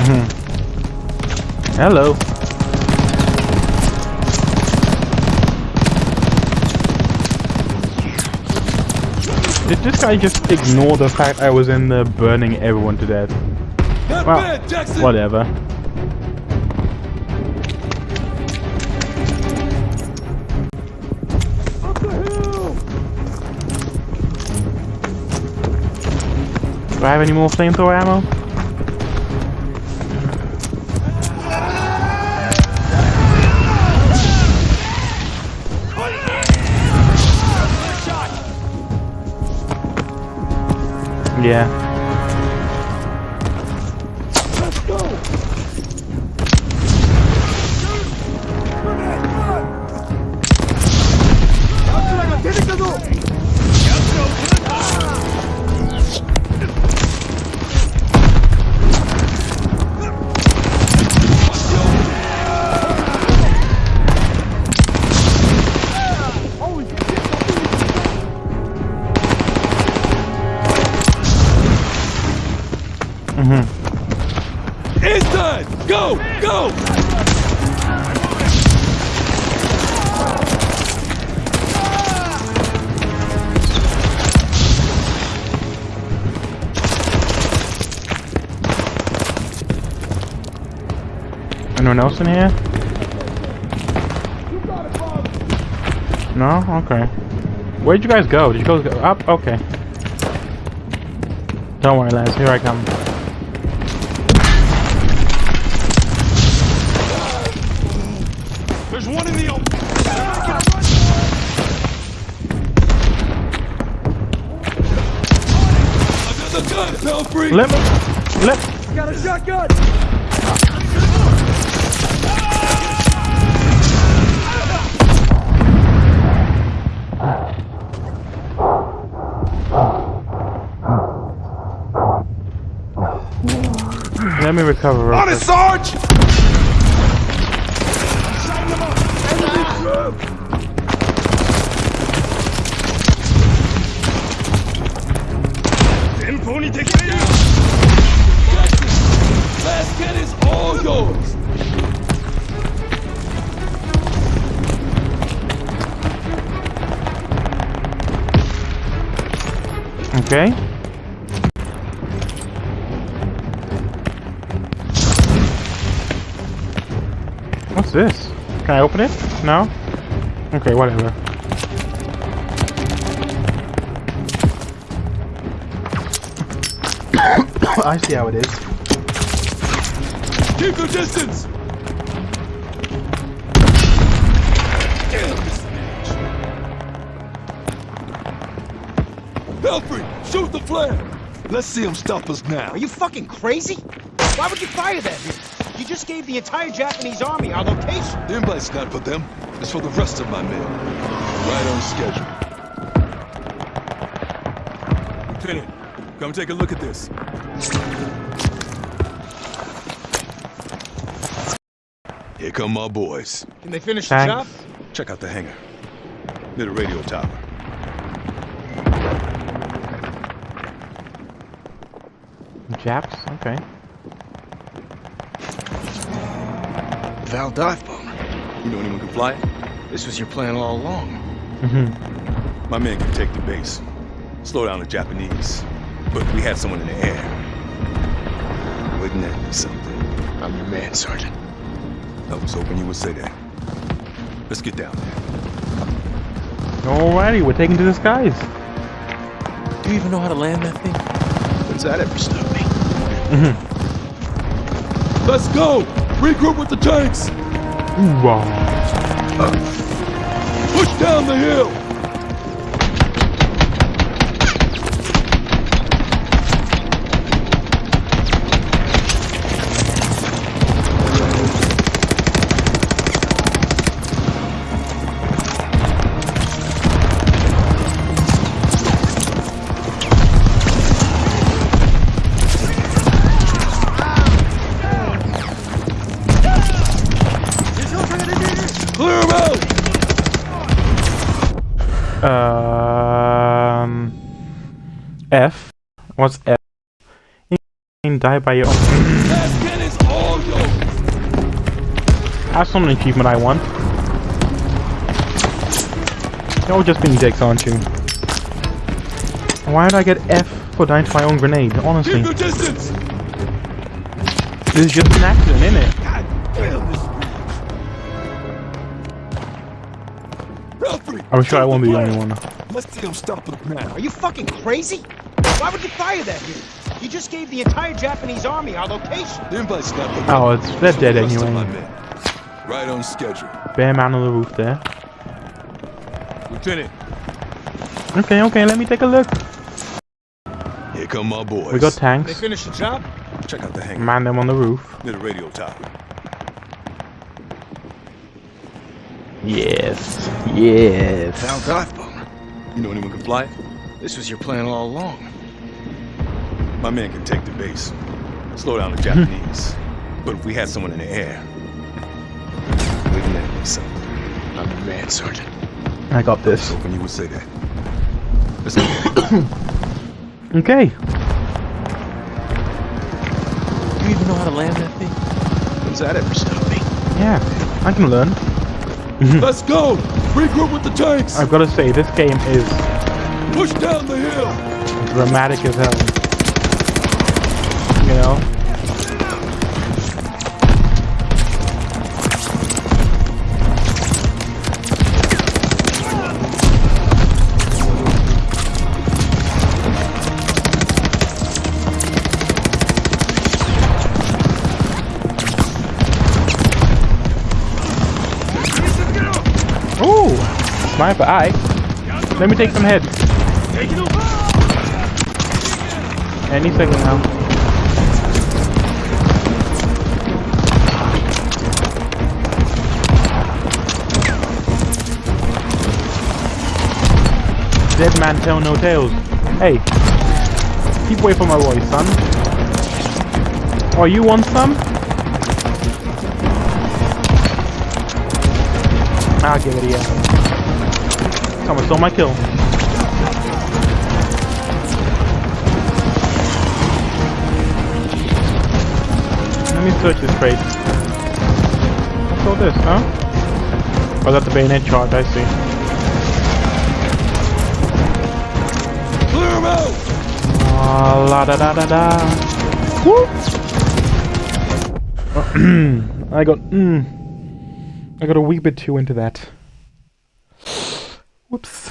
Mm-hmm. Hello. Did this guy just ignore the fact I was in there burning everyone to death? Not Well, bad, whatever. Do I have any more flamethrower ammo? Yeah. In here? No? Okay. Where'd you guys go? Did you guys go up? Okay. Don't worry, lads. Here I come. There's one in the open. Another gun, Pelfrey! Let me. Let. Got a shotgun. Me recover. On it. Sarge! Last is all yours! Okay. What's this? Can I open it? No? Okay, whatever. I see how it is. Keep the distance! Pelfrey, shoot the flare! Let's see him stop us now. Are you fucking crazy? Why would you fire that? You just gave the entire Japanese army our location. The invite's not for them. It's for the rest of my men. Right on schedule. Lieutenant, come take a look at this. Here come my boys. Can they finish Thanks. the job? Check out the hangar. Near the radio tower. Japs? Okay. Val dive bomber. You know anyone can fly it? This was your plan all along. Mm-hmm. My men can take the base. Slow down the Japanese. But we had someone in the air. Wouldn't that be something? I'm your man, Sergeant. I was hoping you would say that. Let's get down there. Alrighty, we're taking to the skies. Do you even know how to land that thing? When's that ever stopped me? Mm-hmm. Let's go! Regroup with the tanks! Wow. Push down the hill! Can die by your own. That's not an achievement I want. You're just being dicks, aren't you? Why did I get F for dying to my own grenade? Honestly. Keep your! This is just an accident, isn't it? I'm sure I won't be the only one. Let's see him stop it now. Are you fucking crazy? Why would you fire that here? You just gave the entire Japanese army our location. The invite's not the Oh, it's they're dead Rest of my anyway. Right on schedule. Bare man on the roof there. Lieutenant, Okay, okay, let me take a look. here come my boys. We got tanks. They finished the job? Check out the hangar. Man them on the roof. Near the radio tower. Yes, yes. Val dive bomber. You know anyone can fly it? This was your plan all along. My man can take the base. Slow down the Japanese. but if we had someone in the air, we'd let me something. I'm the man, Sergeant. I got this. Hoping you would say that. Let's go. Okay. You even know how to land that thing? When's that ever stop me? Yeah, I can learn. Let's go! Regroup with the tanks! I've got to say, this game is Push down the hill! dramatic as hell. Know? Ooh! Sniper, I. Let me take some heads. Any second now. Dead man tell no tales. Hey, keep away from my voice, son. Oh, you want some? I'll give it a yeah. Someone stole my kill. Let me search this crate. What's all this, huh? Oh, that's the bayonet charge, I see. Clear him out! Ah, la da da da da. Whoop! I got, mm, I got a wee bit too into that. Whoops.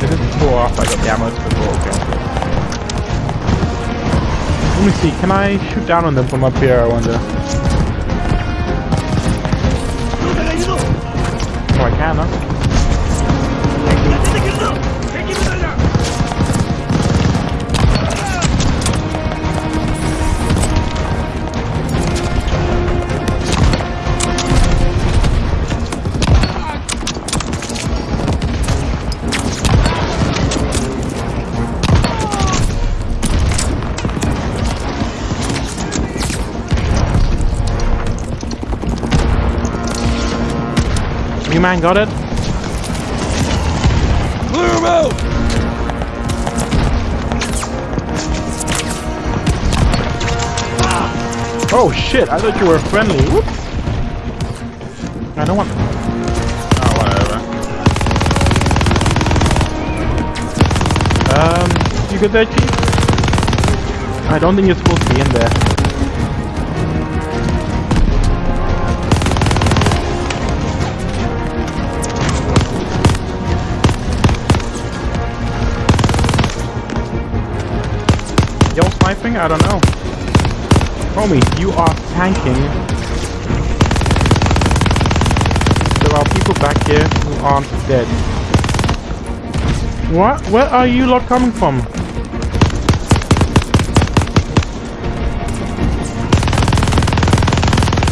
This is before or after I got the ammo? It's before, okay. Let me see, can I shoot down on them from up here, I wonder? Oh, I can, huh? Man got it? Clear him out! Oh shit, I thought you were friendly. Whoops. I don't want. Oh, whatever. Um, you good there, Chief? I don't think you're supposed to be in there. I don't know. Homie, you are tanking. There are people back here who aren't dead. What? Where are you lot coming from?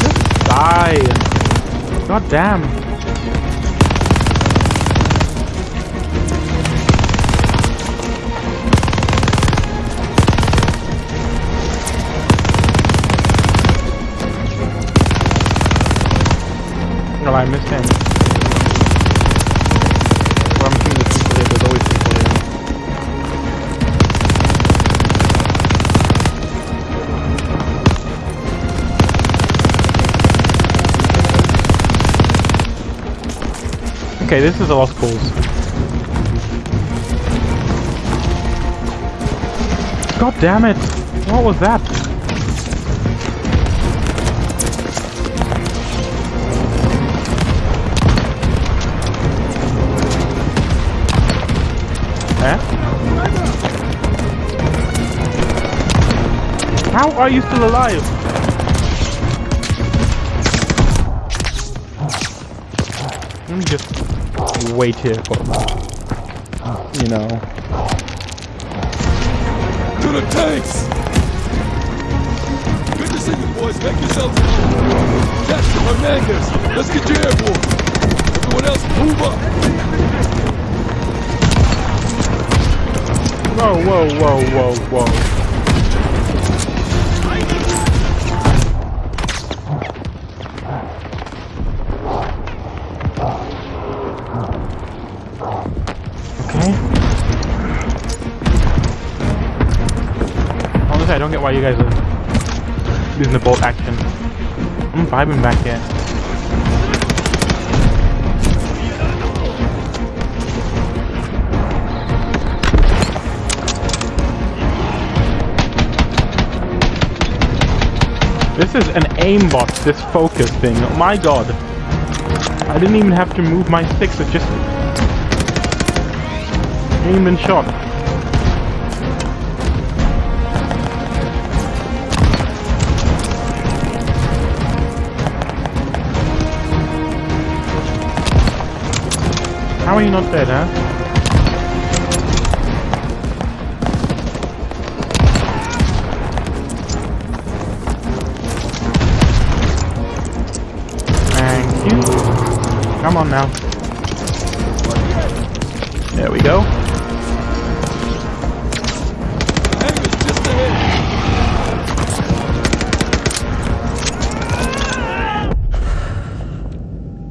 Just die. God damn. I missed him. Well, I'm assuming there's people here. There's always people. Okay, this is a lost cause. God damn it! What was that? How are you still alive? Let me just wait here for a moment. You know. To the tanks! Good to see you boys. Make yourselves. Jackson, Hernandez, let's get you airborne. Everyone else, move up. Whoa, whoa, whoa, whoa, whoa. I don't get why you guys are using the bolt action. I'm vibing back here. This is an aimbot, this focus thing. Oh my god. I didn't even have to move my sticks, it just aimed and shot. How are you not dead, huh? Come on now. There we go.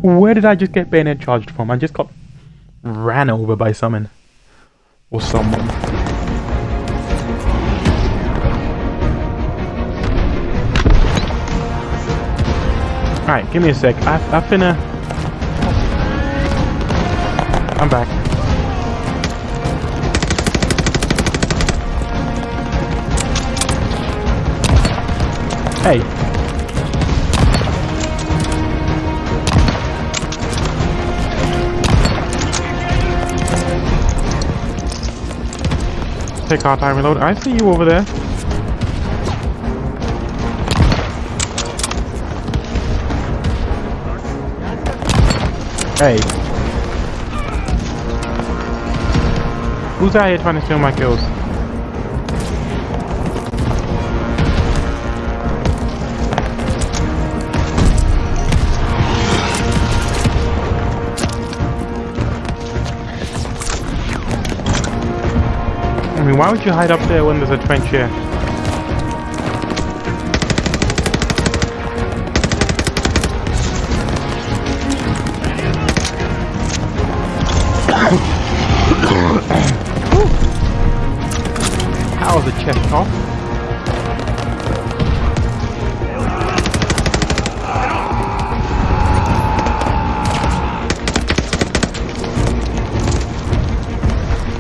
Where did I just get bayonet charged from? I just got ran over by someone. Or someone. Alright, give me a sec. I've I finna... I'm back. Hey. Take our time reload. I see you over there. Hey. Who's out here trying to steal my kills? I mean, why would you hide up there when there's a trench here? How the chest off?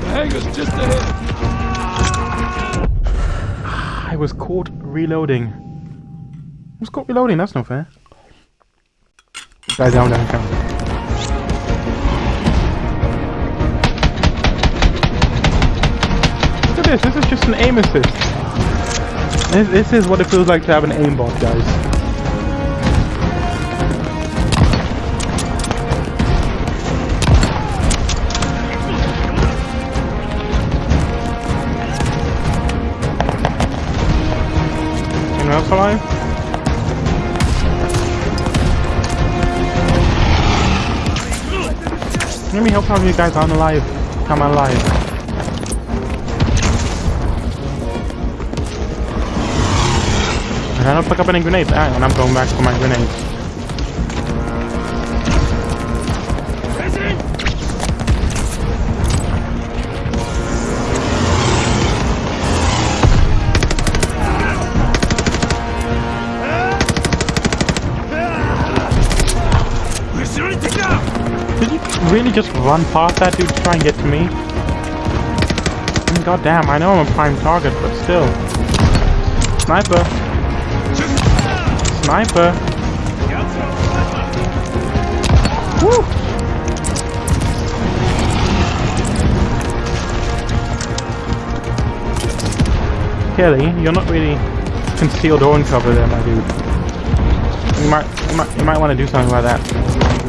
The just ahead. I was caught reloading. I was caught reloading, that's not fair. Guys down, down, down. This, this is just an aim assist. This, this is what it feels like to have an aimbot, guys. Else alive? Let me help of you guys aren't alive. Come alive. I don't pick up any on, I'm going back for my grenades. Did you really just run past that dude to try and get to me? God damn, I know I'm a prime target, but still. Sniper. Sniper. Woo! Kelly, you're not really concealed or in cover there, my dude. You might, you might, you might want to do something about that.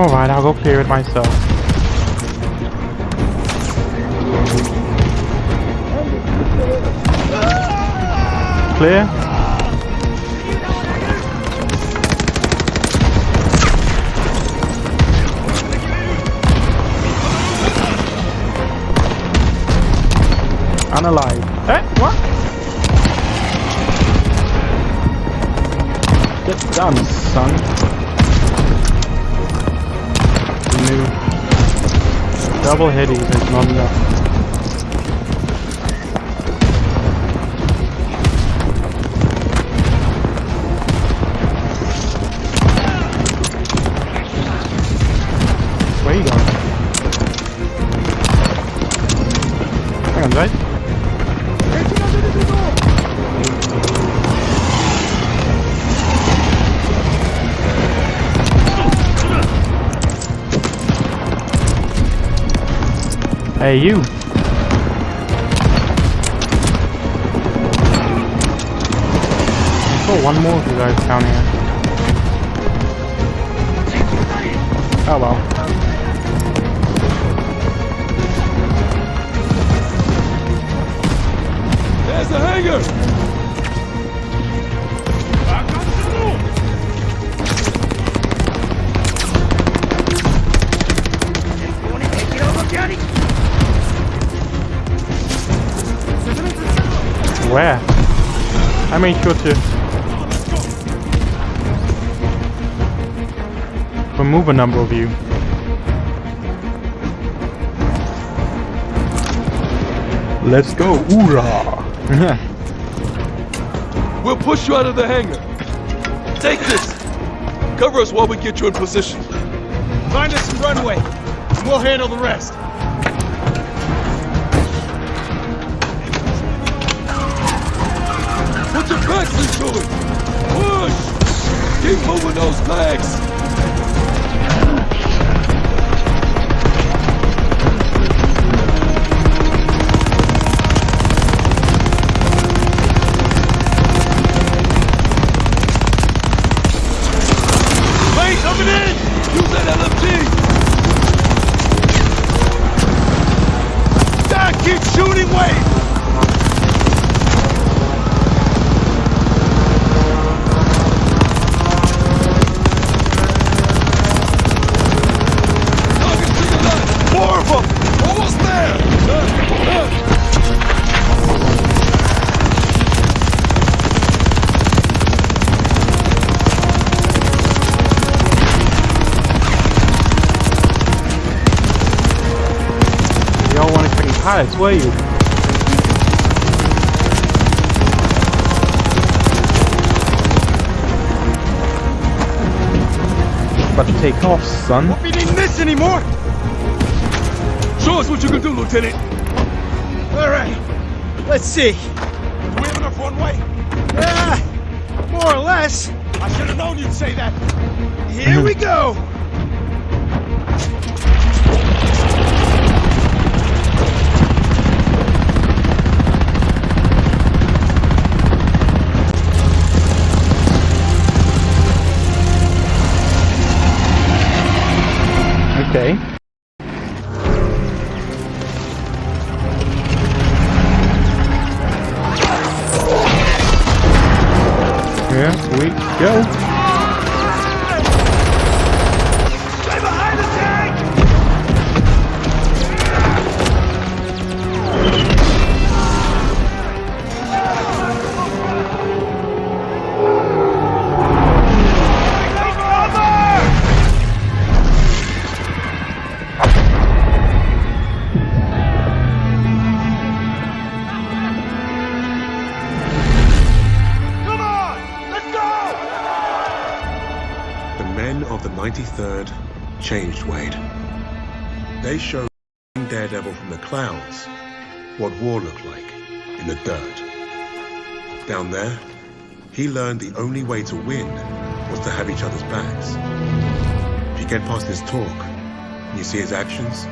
Alright, I'll go clear it myself. Clear? Unalive. Eh? What? Get done, son. Double headies is not enough. Hey, you. I saw one more of you guys down here. I made sure to remove a number of you. Let's go, hoorah! We'll push you out of the hangar. Take this. Cover us while we get you in position. Find us some runway, and we'll handle the rest. Backs into it. Push. Keep moving those legs. Coming in! Use that LMG. Take off, son. Won't be needing this anymore! Show us what you can do, Lieutenant. All right, let's see. Do we have enough runway? Ah, more or less. I should have known you'd say that. Here we go! Learned the only way to win was to have each other's backs. If you get past his talk and you see his actions,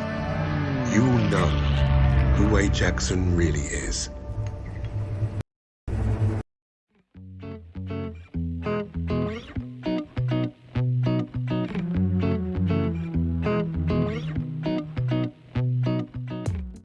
you will know who Wade Jackson really is.